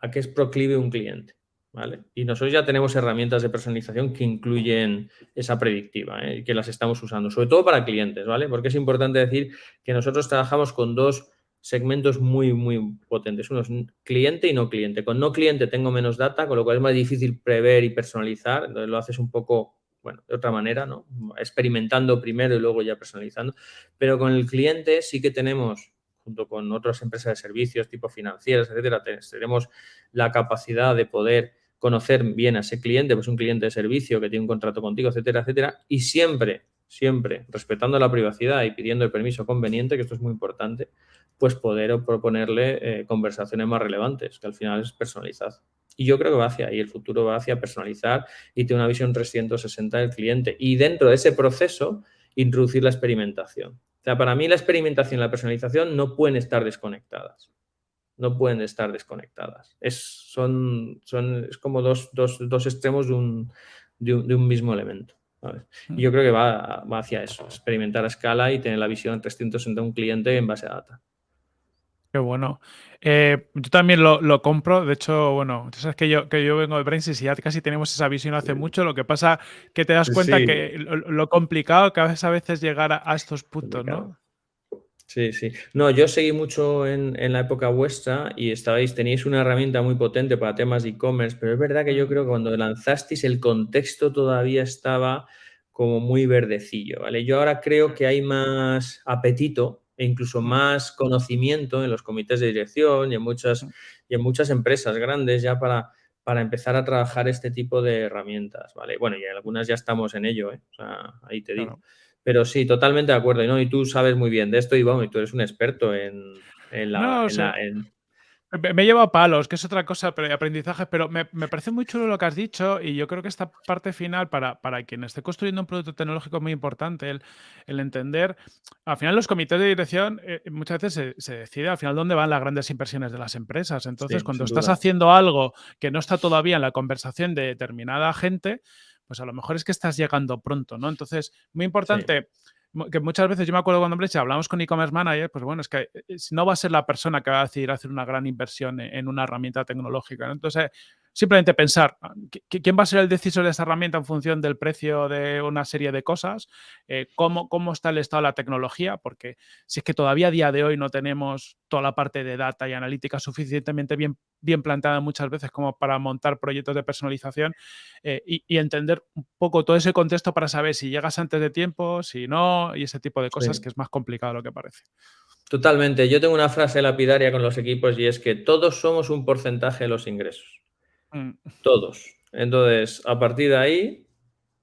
a qué es proclive un cliente, ¿vale? Y nosotros ya tenemos herramientas de personalización que incluyen esa predictiva ¿eh? y que las estamos usando, sobre todo para clientes, ¿vale? Porque es importante decir que nosotros trabajamos con dos segmentos muy, muy potentes. Uno es cliente y no cliente. Con no cliente tengo menos data, con lo cual es más difícil prever y personalizar. Entonces lo haces un poco, bueno, de otra manera, ¿no? Experimentando primero y luego ya personalizando. Pero con el cliente sí que tenemos, junto con otras empresas de servicios tipo financieras, etcétera, tenemos la capacidad de poder conocer bien a ese cliente, pues un cliente de servicio que tiene un contrato contigo, etcétera, etcétera, y siempre, siempre respetando la privacidad y pidiendo el permiso conveniente, que esto es muy importante, pues poder proponerle eh, conversaciones más relevantes, que al final es personalizar. Y yo creo que va hacia ahí, el futuro va hacia personalizar y tener una visión 360 del cliente. Y dentro de ese proceso, introducir la experimentación. O sea, para mí la experimentación y la personalización no pueden estar desconectadas. No pueden estar desconectadas. Es, son, son, es como dos, dos, dos extremos de un, de un, mismo elemento. Y yo creo que va, va, hacia eso, experimentar a escala y tener la visión 360 de un cliente en base a data. Qué bueno. Eh, yo también lo, compro. De hecho, bueno, tú sabes que yo, que yo vengo de Brainsys y ya casi tenemos esa visión hace mucho. Lo que pasa que te das cuenta que lo, complicado que es a veces llegar a, estos puntos, ¿no? Sí, sí. No, yo seguí mucho en, la época vuestra y estabais, teníais una herramienta muy potente para temas de e-commerce, pero es verdad que yo creo que cuando lanzasteis el contexto todavía estaba como muy verdecillo, ¿vale? Yo ahora creo que hay más apetito e incluso más conocimiento en los comités de dirección y en muchas, y en muchas empresas grandes ya para, para empezar a trabajar este tipo de herramientas, ¿vale? Bueno, y algunas ya estamos en ello, ¿eh? O sea, ahí te digo. Pero sí, totalmente de acuerdo. Y, ¿no? y tú sabes muy bien de esto y, y tú eres un experto en, la, me, lleva a palos, que es otra cosa, pero aprendizaje, pero me, parece muy chulo lo que has dicho y yo creo que esta parte final para, para quien esté construyendo un producto tecnológico es muy importante, el, el entender, al final los comités de dirección eh, muchas veces se, decide al final dónde van las grandes inversiones de las empresas. Entonces, cuando estás haciendo algo que no está todavía en la conversación de determinada gente, pues a lo mejor es que estás llegando pronto, ¿no? Entonces, muy importante que muchas veces yo me acuerdo cuando si hablamos con e-commerce manager, pues bueno, es que eh, no va a ser la persona que va a decidir hacer una gran inversión e-, en una herramienta tecnológica. Entonces, simplemente pensar ah, quién va a ser el decisor de esa herramienta en función del precio de una serie de cosas, eh, cómo, cómo está el estado de la tecnología, porque si es que todavía a día de hoy no tenemos toda la parte de data y analítica suficientemente bien, bien planteada muchas veces como para montar proyectos de personalización eh, y, entender un poco todo ese contexto para saber si llegas antes de tiempo, si no, y ese tipo de cosas que es más complicado de lo que parece. Totalmente. Yo tengo una frase lapidaria con los equipos y es que todos somos un porcentaje de los ingresos. Mm. Todos. Entonces, a partir de ahí,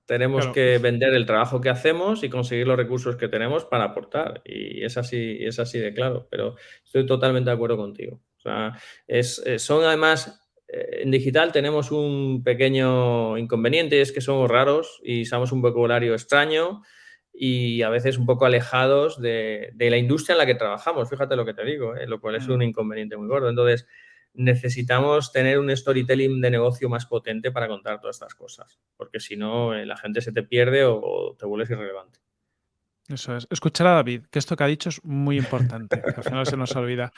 tenemos que vender el trabajo que hacemos y conseguir los recursos que tenemos para aportar. Y es así, es así de claro, pero estoy totalmente de acuerdo contigo. O sea, es, eh, son además, eh, en digital tenemos un pequeño inconveniente, es que somos raros y usamos un vocabulario extraño y a veces un poco alejados de, la industria en la que trabajamos. Fíjate lo que te digo, ¿eh? lo cual es mm. un inconveniente muy gordo. Entonces, necesitamos tener un storytelling de negocio más potente para contar todas estas cosas, porque si no, eh, la gente se te pierde o, te vuelves irrelevante. Eso es. Escuchar a David, que esto que ha dicho es muy importante, al final se nos olvida.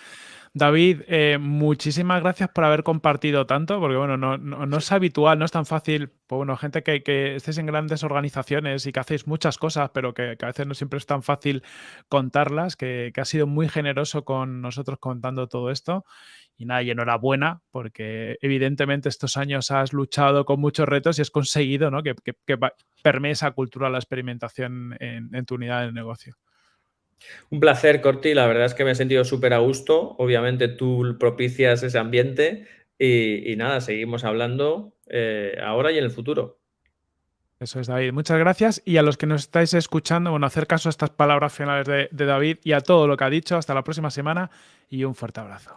David, eh, muchísimas gracias por haber compartido tanto, porque bueno, no, es habitual, no es tan fácil, pues bueno, gente que, que estéis en grandes organizaciones y que hacéis muchas cosas, pero que, a veces no siempre es tan fácil contarlas, que ha sido muy generoso con nosotros contando todo esto. Y nada, enhorabuena, porque evidentemente estos años has luchado con muchos retos y has conseguido ¿no? que, que, esa cultura la experimentación en, tu unidad de negocio. Un placer, Corti. La verdad es que me he sentido súper a gusto. Obviamente tú propicias ese ambiente y, nada, seguimos hablando eh, ahora y en el futuro. Eso es, David. Muchas gracias. Y a los que nos estáis escuchando, bueno, hacer caso a estas palabras finales de David y a todo lo que ha dicho. Hasta la próxima semana y un fuerte abrazo.